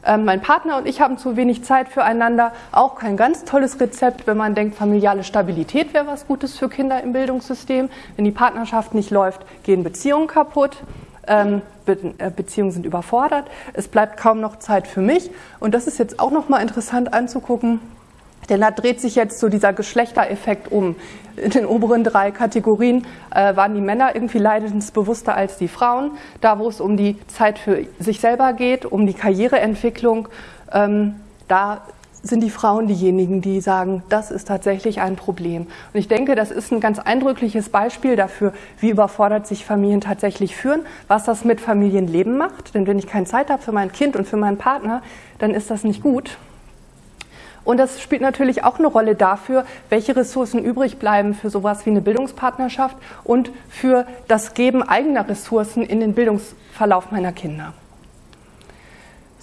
Ähm, mein Partner und ich haben zu wenig Zeit füreinander. Auch kein ganz tolles Rezept, wenn man denkt, familiale Stabilität wäre was Gutes für Kinder im Bildungssystem. Wenn die Partnerschaft nicht läuft, gehen Beziehungen kaputt. Ähm, äh, Beziehungen sind überfordert. Es bleibt kaum noch Zeit für mich. Und das ist jetzt auch noch mal interessant anzugucken. Denn da dreht sich jetzt so dieser Geschlechtereffekt um. In den oberen drei Kategorien äh, waren die Männer irgendwie leidensbewusster als die Frauen. Da, wo es um die Zeit für sich selber geht, um die Karriereentwicklung, ähm, da sind die Frauen diejenigen, die sagen, das ist tatsächlich ein Problem. Und ich denke, das ist ein ganz eindrückliches Beispiel dafür, wie überfordert sich Familien tatsächlich führen, was das mit Familienleben macht. Denn wenn ich keine Zeit habe für mein Kind und für meinen Partner, dann ist das nicht gut. Und das spielt natürlich auch eine Rolle dafür, welche Ressourcen übrig bleiben für sowas wie eine Bildungspartnerschaft und für das Geben eigener Ressourcen in den Bildungsverlauf meiner Kinder.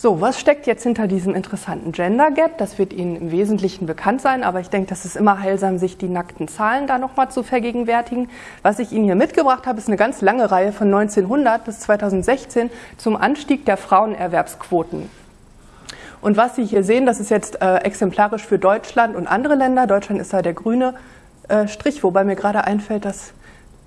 So, was steckt jetzt hinter diesem interessanten Gender Gap? Das wird Ihnen im Wesentlichen bekannt sein, aber ich denke, das ist immer heilsam, sich die nackten Zahlen da nochmal zu vergegenwärtigen. Was ich Ihnen hier mitgebracht habe, ist eine ganz lange Reihe von 1900 bis 2016 zum Anstieg der Frauenerwerbsquoten und was Sie hier sehen, das ist jetzt äh, exemplarisch für Deutschland und andere Länder. Deutschland ist da der grüne äh, Strich, wobei mir gerade einfällt, dass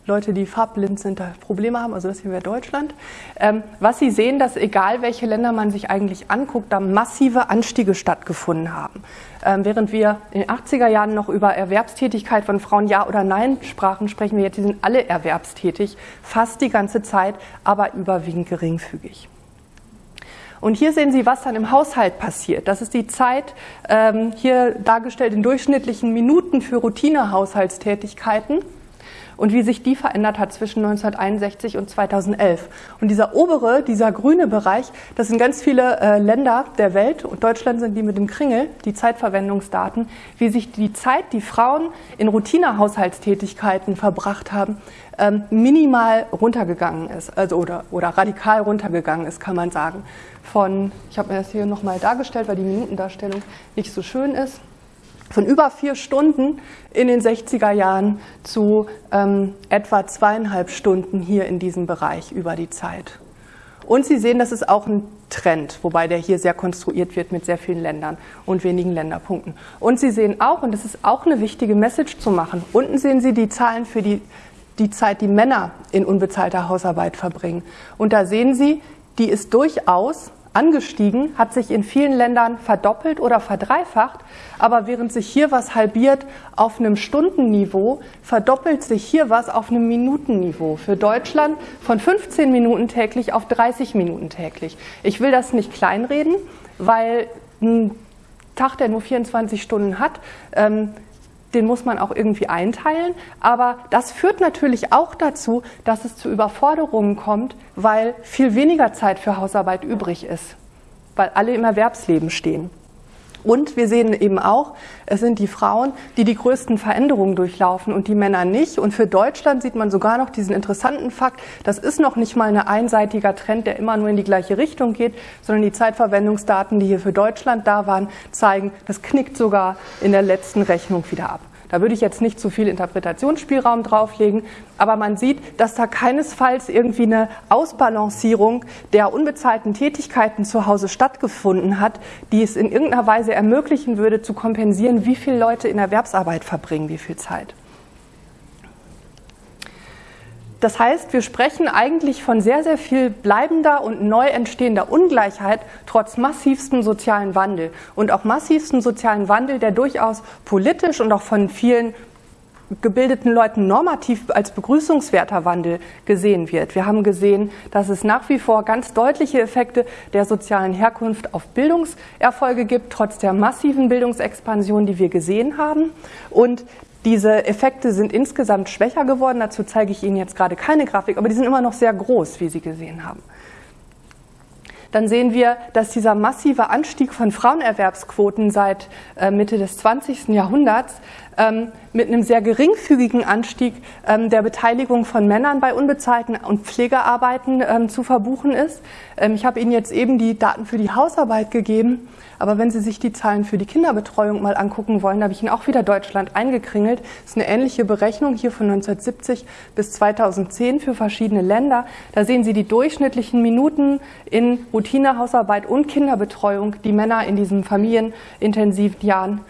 Leute, die farbblind sind, da Probleme haben. Also das hier wäre Deutschland. Ähm, was Sie sehen, dass egal welche Länder man sich eigentlich anguckt, da massive Anstiege stattgefunden haben. Ähm, während wir in den 80er Jahren noch über Erwerbstätigkeit von Frauen Ja oder Nein sprachen, sprechen wir jetzt, die sind alle erwerbstätig, fast die ganze Zeit, aber überwiegend geringfügig. Und hier sehen Sie, was dann im Haushalt passiert. Das ist die Zeit, ähm, hier dargestellt in durchschnittlichen Minuten für Routinehaushaltstätigkeiten und wie sich die verändert hat zwischen 1961 und 2011. Und dieser obere, dieser grüne Bereich, das sind ganz viele äh, Länder der Welt und Deutschland sind die mit dem Kringel, die Zeitverwendungsdaten, wie sich die Zeit, die Frauen in Routinehaushaltstätigkeiten verbracht haben, minimal runtergegangen ist, also oder, oder radikal runtergegangen ist, kann man sagen von, ich habe mir das hier nochmal dargestellt, weil die Minutendarstellung nicht so schön ist, von über vier Stunden in den 60er Jahren zu ähm, etwa zweieinhalb Stunden hier in diesem Bereich über die Zeit. Und Sie sehen, das ist auch ein Trend, wobei der hier sehr konstruiert wird mit sehr vielen Ländern und wenigen Länderpunkten. Und Sie sehen auch, und das ist auch eine wichtige Message zu machen, unten sehen Sie die Zahlen für die, die Zeit, die Männer in unbezahlter Hausarbeit verbringen. Und da sehen Sie, die ist durchaus angestiegen, hat sich in vielen Ländern verdoppelt oder verdreifacht, aber während sich hier was halbiert auf einem Stundenniveau, verdoppelt sich hier was auf einem Minutenniveau. Für Deutschland von 15 Minuten täglich auf 30 Minuten täglich. Ich will das nicht kleinreden, weil ein Tag, der nur 24 Stunden hat, ähm, den muss man auch irgendwie einteilen. Aber das führt natürlich auch dazu, dass es zu Überforderungen kommt, weil viel weniger Zeit für Hausarbeit übrig ist, weil alle im Erwerbsleben stehen. Und wir sehen eben auch, es sind die Frauen, die die größten Veränderungen durchlaufen und die Männer nicht. Und für Deutschland sieht man sogar noch diesen interessanten Fakt, das ist noch nicht mal ein einseitiger Trend, der immer nur in die gleiche Richtung geht, sondern die Zeitverwendungsdaten, die hier für Deutschland da waren, zeigen, das knickt sogar in der letzten Rechnung wieder ab. Da würde ich jetzt nicht zu viel Interpretationsspielraum drauflegen, aber man sieht, dass da keinesfalls irgendwie eine Ausbalancierung der unbezahlten Tätigkeiten zu Hause stattgefunden hat, die es in irgendeiner Weise ermöglichen würde, zu kompensieren, wie viele Leute in Erwerbsarbeit verbringen, wie viel Zeit. Das heißt, wir sprechen eigentlich von sehr, sehr viel bleibender und neu entstehender Ungleichheit trotz massivstem sozialen Wandel und auch massivstem sozialen Wandel, der durchaus politisch und auch von vielen gebildeten Leuten normativ als begrüßungswerter Wandel gesehen wird. Wir haben gesehen, dass es nach wie vor ganz deutliche Effekte der sozialen Herkunft auf Bildungserfolge gibt, trotz der massiven Bildungsexpansion, die wir gesehen haben. Und diese Effekte sind insgesamt schwächer geworden. Dazu zeige ich Ihnen jetzt gerade keine Grafik, aber die sind immer noch sehr groß, wie Sie gesehen haben. Dann sehen wir, dass dieser massive Anstieg von Frauenerwerbsquoten seit äh, Mitte des 20. Jahrhunderts mit einem sehr geringfügigen Anstieg ähm, der Beteiligung von Männern bei unbezahlten und Pflegearbeiten ähm, zu verbuchen ist. ich habe Ihnen jetzt eben die Daten für die Hausarbeit gegeben. Aber wenn Sie sich die Zahlen für die Kinderbetreuung mal angucken wollen, habe ich Ihnen auch wieder Deutschland eingekringelt. Das ist eine ähnliche Berechnung hier von 1970 bis 2010 für verschiedene Länder. Da sehen Sie die durchschnittlichen Minuten in Routinehausarbeit und Kinderbetreuung, die Männer in diesen familienintensiven Jahren ähm,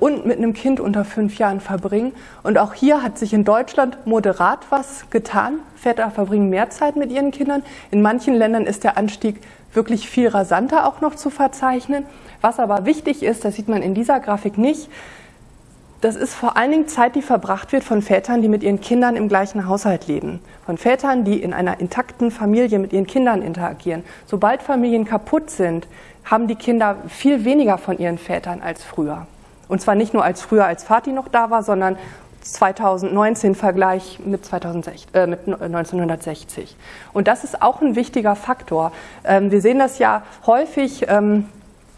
und mit einem Kind unter fünf Jahren verbringen. Und auch hier hat sich in Deutschland moderat was getan. Väter verbringen mehr Zeit mit ihren Kindern. In manchen Ländern ist der Anstieg wirklich viel rasanter auch noch zu verzeichnen. Was aber wichtig ist, das sieht man in dieser Grafik nicht, das ist vor allen Dingen Zeit, die verbracht wird von Vätern, die mit ihren Kindern im gleichen Haushalt leben. Von Vätern, die in einer intakten Familie mit ihren Kindern interagieren. Sobald Familien kaputt sind, haben die Kinder viel weniger von ihren Vätern als früher. Und zwar nicht nur als früher, als Vati noch da war, sondern 2019 Vergleich mit, 2060, äh, mit 1960. Und das ist auch ein wichtiger Faktor. Ähm, wir sehen das ja häufig. Ähm,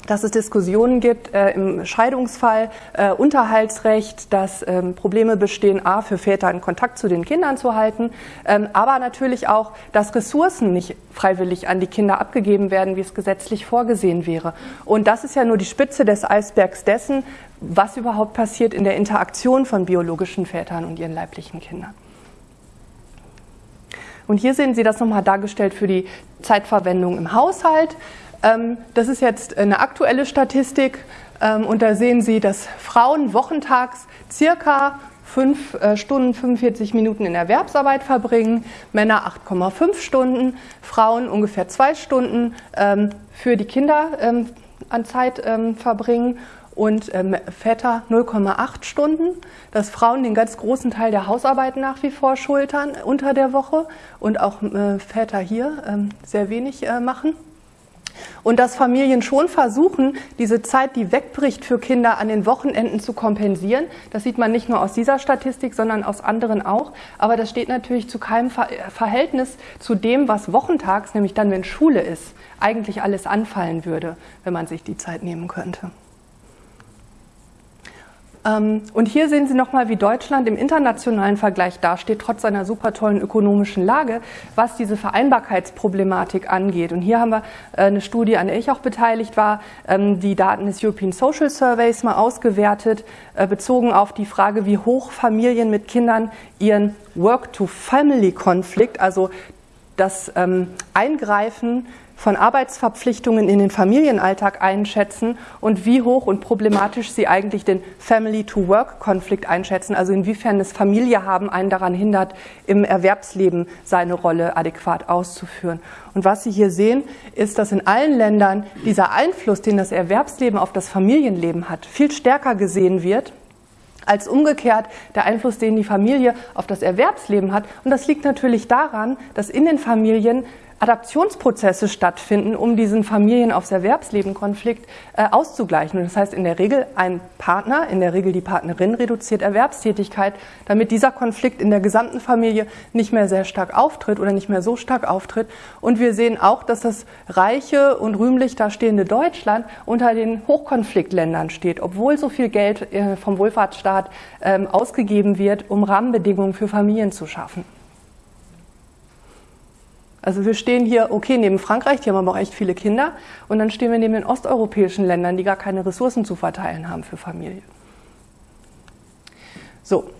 dass es Diskussionen gibt äh, im Scheidungsfall, äh, Unterhaltsrecht, dass ähm, Probleme bestehen, a, für Väter einen Kontakt zu den Kindern zu halten, ähm, aber natürlich auch, dass Ressourcen nicht freiwillig an die Kinder abgegeben werden, wie es gesetzlich vorgesehen wäre. Und das ist ja nur die Spitze des Eisbergs dessen, was überhaupt passiert in der Interaktion von biologischen Vätern und ihren leiblichen Kindern. Und hier sehen Sie das nochmal dargestellt für die Zeitverwendung im Haushalt. Ähm, das ist jetzt eine aktuelle Statistik ähm, und da sehen Sie, dass Frauen wochentags circa 5 äh, Stunden 45 Minuten in Erwerbsarbeit verbringen, Männer 8,5 Stunden, Frauen ungefähr 2 Stunden ähm, für die Kinder an Zeit verbringen und Väter 0,8 Stunden, dass Frauen den ganz großen Teil der Hausarbeit nach wie vor schultern unter der Woche und auch äh, Väter hier sehr wenig äh, machen. Und dass Familien schon versuchen, diese Zeit, die wegbricht für Kinder an den Wochenenden zu kompensieren. Das sieht man nicht nur aus dieser Statistik, sondern aus anderen auch. Aber das steht natürlich zu keinem Verhältnis zu dem, was wochentags, nämlich dann, wenn Schule ist, eigentlich alles anfallen würde, wenn man sich die Zeit nehmen könnte. Ähm, und hier sehen Sie nochmal, wie Deutschland im internationalen Vergleich dasteht, trotz seiner super tollen ökonomischen Lage, was diese Vereinbarkeitsproblematik angeht. Und hier haben wir äh, eine Studie, an der ich auch beteiligt war, ähm, die Daten des European Social Surveys mal ausgewertet, äh, bezogen auf die Frage, wie hoch Familien mit Kindern ihren Work-to-Family-Konflikt, also das ähm, Eingreifen von Arbeitsverpflichtungen in den Familienalltag einschätzen und wie hoch und problematisch sie eigentlich den Family-to-Work-Konflikt einschätzen, also inwiefern das Familie haben einen daran hindert, im Erwerbsleben seine Rolle adäquat auszuführen. Und was Sie hier sehen, ist, dass in allen Ländern dieser Einfluss, den das Erwerbsleben auf das Familienleben hat, viel stärker gesehen wird als umgekehrt der Einfluss, den die Familie auf das Erwerbsleben hat. Und das liegt natürlich daran, dass in den Familien Adaptionsprozesse stattfinden, um diesen Familien aufs Erwerbsleben-Konflikt äh, auszugleichen. Und das heißt in der Regel ein Partner, in der Regel die Partnerin reduziert Erwerbstätigkeit, damit dieser Konflikt in der gesamten Familie nicht mehr sehr stark auftritt oder nicht mehr so stark auftritt. Und wir sehen auch, dass das reiche und rühmlich dastehende Deutschland unter den Hochkonfliktländern steht, obwohl so viel Geld äh, vom Wohlfahrtsstaat äh, ausgegeben wird, um Rahmenbedingungen für Familien zu schaffen. Also wir stehen hier, okay, neben Frankreich, die haben aber auch echt viele Kinder, und dann stehen wir neben den osteuropäischen Ländern, die gar keine Ressourcen zu verteilen haben für Familie. So,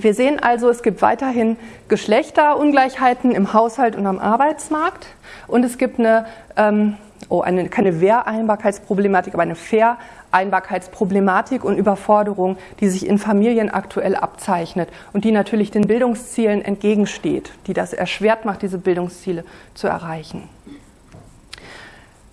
wir sehen also, es gibt weiterhin Geschlechterungleichheiten im Haushalt und am Arbeitsmarkt. Und es gibt eine, ähm, oh, eine keine Wehreinbarkeitsproblematik, aber eine Vereinbarkeitsproblematik und Überforderung, die sich in Familien aktuell abzeichnet und die natürlich den Bildungszielen entgegensteht, die das erschwert macht, diese Bildungsziele zu erreichen.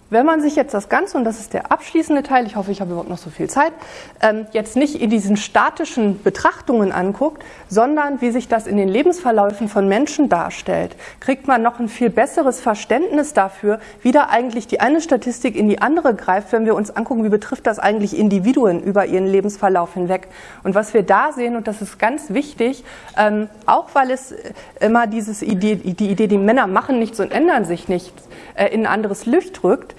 Wenn man sich jetzt das Ganze, und das ist der abschließende Teil, ich hoffe, ich habe überhaupt noch so viel Zeit, ähm, jetzt nicht in diesen statischen Betrachtungen anguckt, sondern wie sich das in den Lebensverläufen von Menschen darstellt, kriegt man noch ein viel besseres Verständnis dafür, wie da eigentlich die eine Statistik in die andere greift, wenn wir uns angucken, wie betrifft das eigentlich Individuen über ihren Lebensverlauf hinweg. Und was wir da sehen, und das ist ganz wichtig, ähm, auch weil es immer dieses Idee, die Idee, die Männer machen nichts und ändern sich nichts, äh, in ein anderes Licht rückt,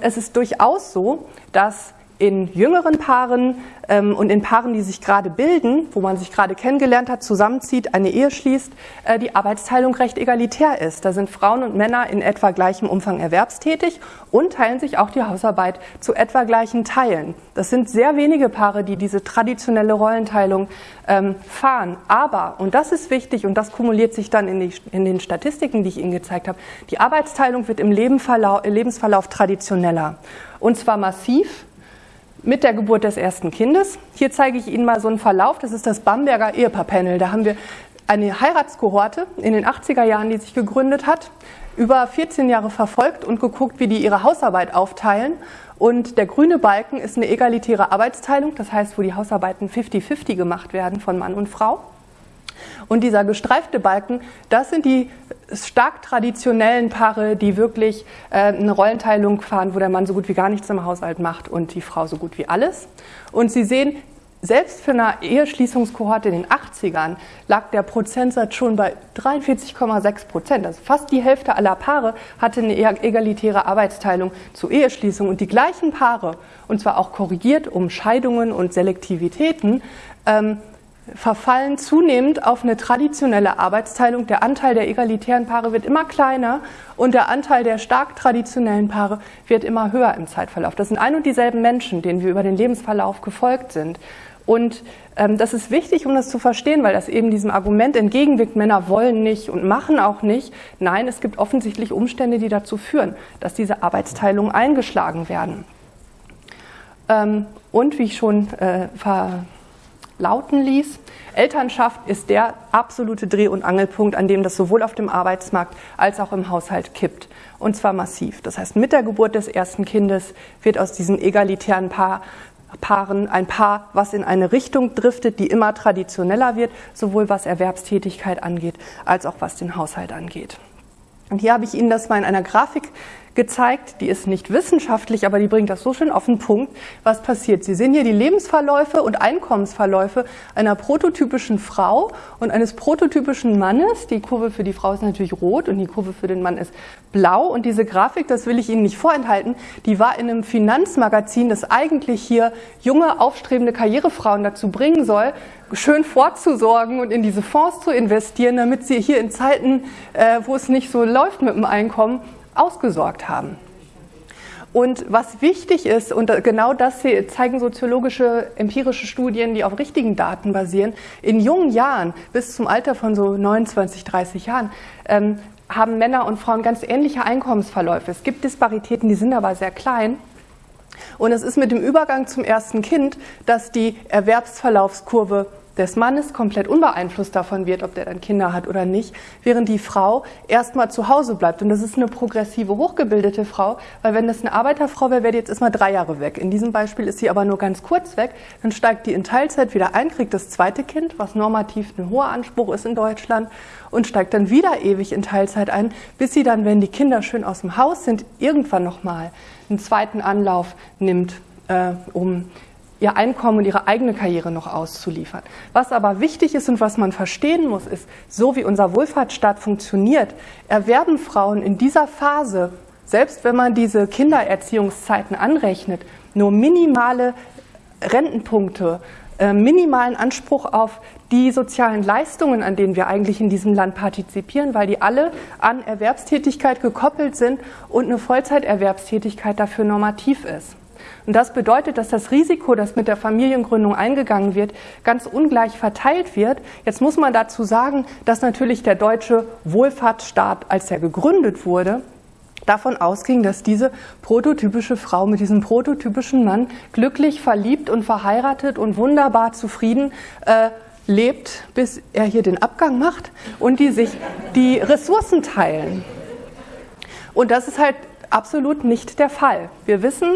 es ist durchaus so, dass in jüngeren Paaren ähm, und in Paaren, die sich gerade bilden, wo man sich gerade kennengelernt hat, zusammenzieht, eine Ehe schließt, äh, die Arbeitsteilung recht egalitär ist. Da sind Frauen und Männer in etwa gleichem Umfang erwerbstätig und teilen sich auch die Hausarbeit zu etwa gleichen Teilen. Das sind sehr wenige Paare, die diese traditionelle Rollenteilung ähm, fahren. Aber, und das ist wichtig und das kumuliert sich dann in, die, in den Statistiken, die ich Ihnen gezeigt habe, die Arbeitsteilung wird im Lebensverlauf traditioneller. Und zwar massiv mit der Geburt des ersten Kindes. Hier zeige ich Ihnen mal so einen Verlauf. Das ist das Bamberger Ehepaarpanel. Da haben wir eine Heiratskohorte in den 80er Jahren, die sich gegründet hat, über 14 Jahre verfolgt und geguckt, wie die ihre Hausarbeit aufteilen. Und der grüne Balken ist eine egalitäre Arbeitsteilung, das heißt, wo die Hausarbeiten 50-50 gemacht werden von Mann und Frau. Und dieser gestreifte Balken, das sind die stark traditionellen Paare, die wirklich äh, eine Rollenteilung fahren, wo der Mann so gut wie gar nichts im Haushalt macht und die Frau so gut wie alles. Und Sie sehen, selbst für eine Eheschließungskohorte in den 80ern lag der Prozentsatz schon bei 43,6 Prozent. Also fast die Hälfte aller Paare hatte eine egalitäre Arbeitsteilung zur Eheschließung. Und die gleichen Paare, und zwar auch korrigiert um Scheidungen und Selektivitäten, ähm, verfallen zunehmend auf eine traditionelle Arbeitsteilung. Der Anteil der egalitären Paare wird immer kleiner und der Anteil der stark traditionellen Paare wird immer höher im Zeitverlauf. Das sind ein und dieselben Menschen, denen wir über den Lebensverlauf gefolgt sind. Und ähm, das ist wichtig, um das zu verstehen, weil das eben diesem Argument entgegenwirkt, Männer wollen nicht und machen auch nicht. Nein, es gibt offensichtlich Umstände, die dazu führen, dass diese Arbeitsteilungen eingeschlagen werden. Ähm, und wie ich schon äh, ver lauten ließ. Elternschaft ist der absolute Dreh- und Angelpunkt, an dem das sowohl auf dem Arbeitsmarkt als auch im Haushalt kippt. Und zwar massiv. Das heißt, mit der Geburt des ersten Kindes wird aus diesen egalitären Paar Paaren ein Paar, was in eine Richtung driftet, die immer traditioneller wird, sowohl was Erwerbstätigkeit angeht, als auch was den Haushalt angeht. Und hier habe ich Ihnen das mal in einer Grafik gezeigt, die ist nicht wissenschaftlich, aber die bringt das so schön auf den Punkt, was passiert. Sie sehen hier die Lebensverläufe und Einkommensverläufe einer prototypischen Frau und eines prototypischen Mannes. Die Kurve für die Frau ist natürlich rot und die Kurve für den Mann ist blau. Und diese Grafik, das will ich Ihnen nicht vorenthalten, die war in einem Finanzmagazin, das eigentlich hier junge, aufstrebende Karrierefrauen dazu bringen soll, schön vorzusorgen und in diese Fonds zu investieren, damit sie hier in Zeiten, äh, wo es nicht so läuft mit dem Einkommen, ausgesorgt haben. Und was wichtig ist, und genau das zeigen soziologische, empirische Studien, die auf richtigen Daten basieren, in jungen Jahren, bis zum Alter von so 29, 30 Jahren, ähm, haben Männer und Frauen ganz ähnliche Einkommensverläufe. Es gibt Disparitäten, die sind aber sehr klein. Und es ist mit dem Übergang zum ersten Kind, dass die Erwerbsverlaufskurve des Mannes komplett unbeeinflusst davon wird, ob der dann Kinder hat oder nicht, während die Frau erstmal zu Hause bleibt. Und das ist eine progressive, hochgebildete Frau, weil wenn das eine Arbeiterfrau wäre, wäre die jetzt erstmal drei Jahre weg. In diesem Beispiel ist sie aber nur ganz kurz weg. Dann steigt die in Teilzeit wieder ein, kriegt das zweite Kind, was normativ ein hoher Anspruch ist in Deutschland, und steigt dann wieder ewig in Teilzeit ein, bis sie dann, wenn die Kinder schön aus dem Haus sind, irgendwann nochmal einen zweiten Anlauf nimmt, äh, um ihr Einkommen und ihre eigene Karriere noch auszuliefern. Was aber wichtig ist und was man verstehen muss, ist, so wie unser Wohlfahrtsstaat funktioniert, erwerben Frauen in dieser Phase, selbst wenn man diese Kindererziehungszeiten anrechnet, nur minimale Rentenpunkte, äh, minimalen Anspruch auf die sozialen Leistungen, an denen wir eigentlich in diesem Land partizipieren, weil die alle an Erwerbstätigkeit gekoppelt sind und eine Vollzeiterwerbstätigkeit dafür normativ ist. Und das bedeutet, dass das Risiko, das mit der Familiengründung eingegangen wird, ganz ungleich verteilt wird. Jetzt muss man dazu sagen, dass natürlich der deutsche Wohlfahrtsstaat, als er gegründet wurde, davon ausging, dass diese prototypische Frau mit diesem prototypischen Mann glücklich verliebt und verheiratet und wunderbar zufrieden äh, lebt, bis er hier den Abgang macht und die sich die Ressourcen teilen. Und das ist halt absolut nicht der Fall. Wir wissen,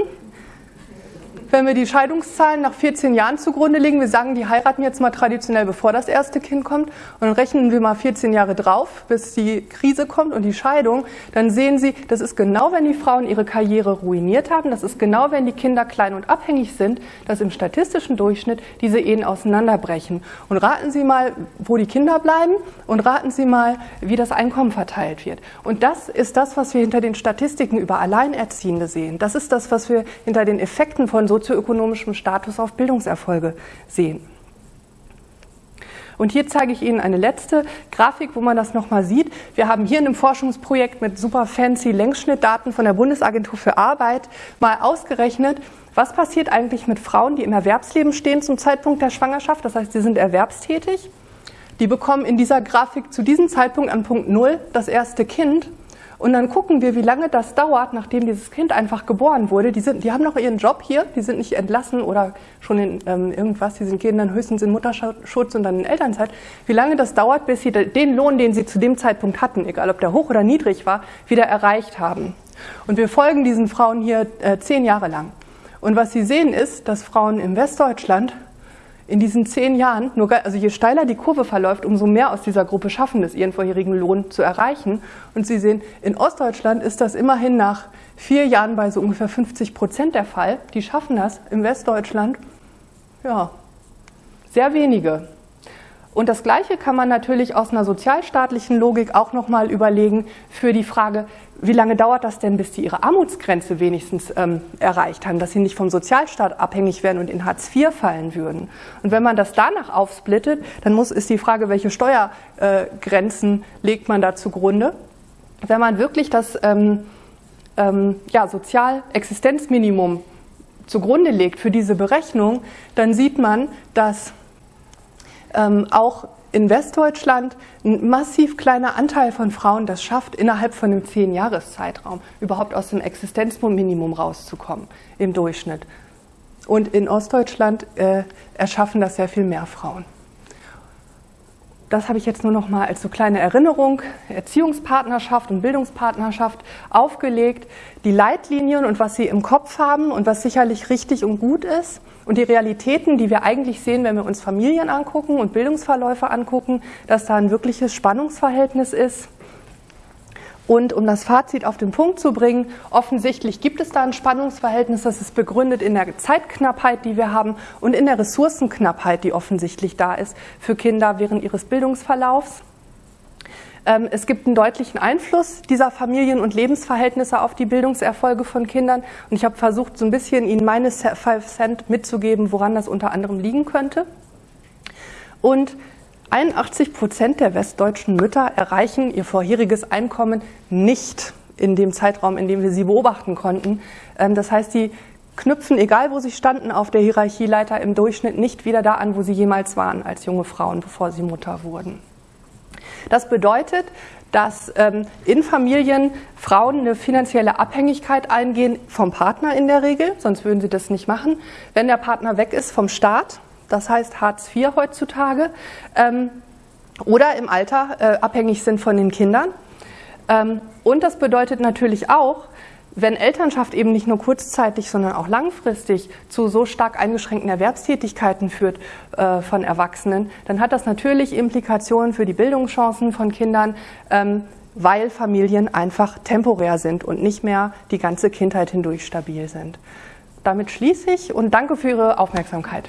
wenn wir die Scheidungszahlen nach 14 Jahren zugrunde legen, wir sagen, die heiraten jetzt mal traditionell, bevor das erste Kind kommt, und dann rechnen wir mal 14 Jahre drauf, bis die Krise kommt und die Scheidung, dann sehen Sie, das ist genau, wenn die Frauen ihre Karriere ruiniert haben, das ist genau, wenn die Kinder klein und abhängig sind, dass im statistischen Durchschnitt diese Ehen auseinanderbrechen. Und raten Sie mal, wo die Kinder bleiben und raten Sie mal, wie das Einkommen verteilt wird. Und das ist das, was wir hinter den Statistiken über Alleinerziehende sehen. Das ist das, was wir hinter den Effekten von so sozioökonomischem Status auf Bildungserfolge sehen. Und hier zeige ich Ihnen eine letzte Grafik, wo man das nochmal sieht. Wir haben hier in einem Forschungsprojekt mit super fancy Längsschnittdaten von der Bundesagentur für Arbeit mal ausgerechnet, was passiert eigentlich mit Frauen, die im Erwerbsleben stehen zum Zeitpunkt der Schwangerschaft. Das heißt, sie sind erwerbstätig. Die bekommen in dieser Grafik zu diesem Zeitpunkt an Punkt Null das erste Kind und dann gucken wir, wie lange das dauert, nachdem dieses Kind einfach geboren wurde. Die, sind, die haben noch ihren Job hier, die sind nicht entlassen oder schon in ähm, irgendwas, die sind, gehen dann höchstens in Mutterschutz und dann in Elternzeit. Wie lange das dauert, bis sie den Lohn, den sie zu dem Zeitpunkt hatten, egal ob der hoch oder niedrig war, wieder erreicht haben. Und wir folgen diesen Frauen hier äh, zehn Jahre lang. Und was Sie sehen ist, dass Frauen im Westdeutschland in diesen zehn Jahren, nur, also je steiler die Kurve verläuft, umso mehr aus dieser Gruppe schaffen es, ihren vorherigen Lohn zu erreichen. Und Sie sehen, in Ostdeutschland ist das immerhin nach vier Jahren bei so ungefähr 50 Prozent der Fall. Die schaffen das. Im Westdeutschland, ja, sehr wenige. Und das Gleiche kann man natürlich aus einer sozialstaatlichen Logik auch nochmal überlegen für die Frage, wie lange dauert das denn, bis die ihre Armutsgrenze wenigstens ähm, erreicht haben, dass sie nicht vom Sozialstaat abhängig werden und in Hartz IV fallen würden. Und wenn man das danach aufsplittet, dann muss, ist die Frage, welche Steuergrenzen äh, legt man da zugrunde. Wenn man wirklich das ähm, ähm, ja, Sozialexistenzminimum zugrunde legt für diese Berechnung, dann sieht man, dass ähm, auch in Westdeutschland ein massiv kleiner Anteil von Frauen das schafft, innerhalb von einem Zehn-Jahres-Zeitraum überhaupt aus dem Existenzminimum rauszukommen im Durchschnitt. Und in Ostdeutschland äh, erschaffen das sehr viel mehr Frauen das habe ich jetzt nur noch mal als so kleine Erinnerung, Erziehungspartnerschaft und Bildungspartnerschaft aufgelegt, die Leitlinien und was Sie im Kopf haben und was sicherlich richtig und gut ist und die Realitäten, die wir eigentlich sehen, wenn wir uns Familien angucken und Bildungsverläufe angucken, dass da ein wirkliches Spannungsverhältnis ist. Und um das Fazit auf den Punkt zu bringen, offensichtlich gibt es da ein Spannungsverhältnis, das ist begründet in der Zeitknappheit, die wir haben und in der Ressourcenknappheit, die offensichtlich da ist für Kinder während ihres Bildungsverlaufs. Ähm, es gibt einen deutlichen Einfluss dieser Familien- und Lebensverhältnisse auf die Bildungserfolge von Kindern. Und ich habe versucht, so ein bisschen Ihnen meine Five Cent mitzugeben, woran das unter anderem liegen könnte. Und 81 Prozent der westdeutschen Mütter erreichen ihr vorheriges Einkommen nicht in dem Zeitraum, in dem wir sie beobachten konnten. Ähm, das heißt, sie knüpfen, egal wo sie standen auf der Hierarchieleiter, im Durchschnitt nicht wieder da an, wo sie jemals waren als junge Frauen, bevor sie Mutter wurden. Das bedeutet, dass ähm, in Familien Frauen eine finanzielle Abhängigkeit eingehen vom Partner in der Regel, sonst würden sie das nicht machen. Wenn der Partner weg ist vom Staat, das heißt Hartz IV heutzutage, ähm, oder im Alter äh, abhängig sind von den Kindern. Ähm, und das bedeutet natürlich auch, wenn Elternschaft eben nicht nur kurzzeitig, sondern auch langfristig zu so stark eingeschränkten Erwerbstätigkeiten führt äh, von Erwachsenen, dann hat das natürlich Implikationen für die Bildungschancen von Kindern, ähm, weil Familien einfach temporär sind und nicht mehr die ganze Kindheit hindurch stabil sind. Damit schließe ich und danke für Ihre Aufmerksamkeit.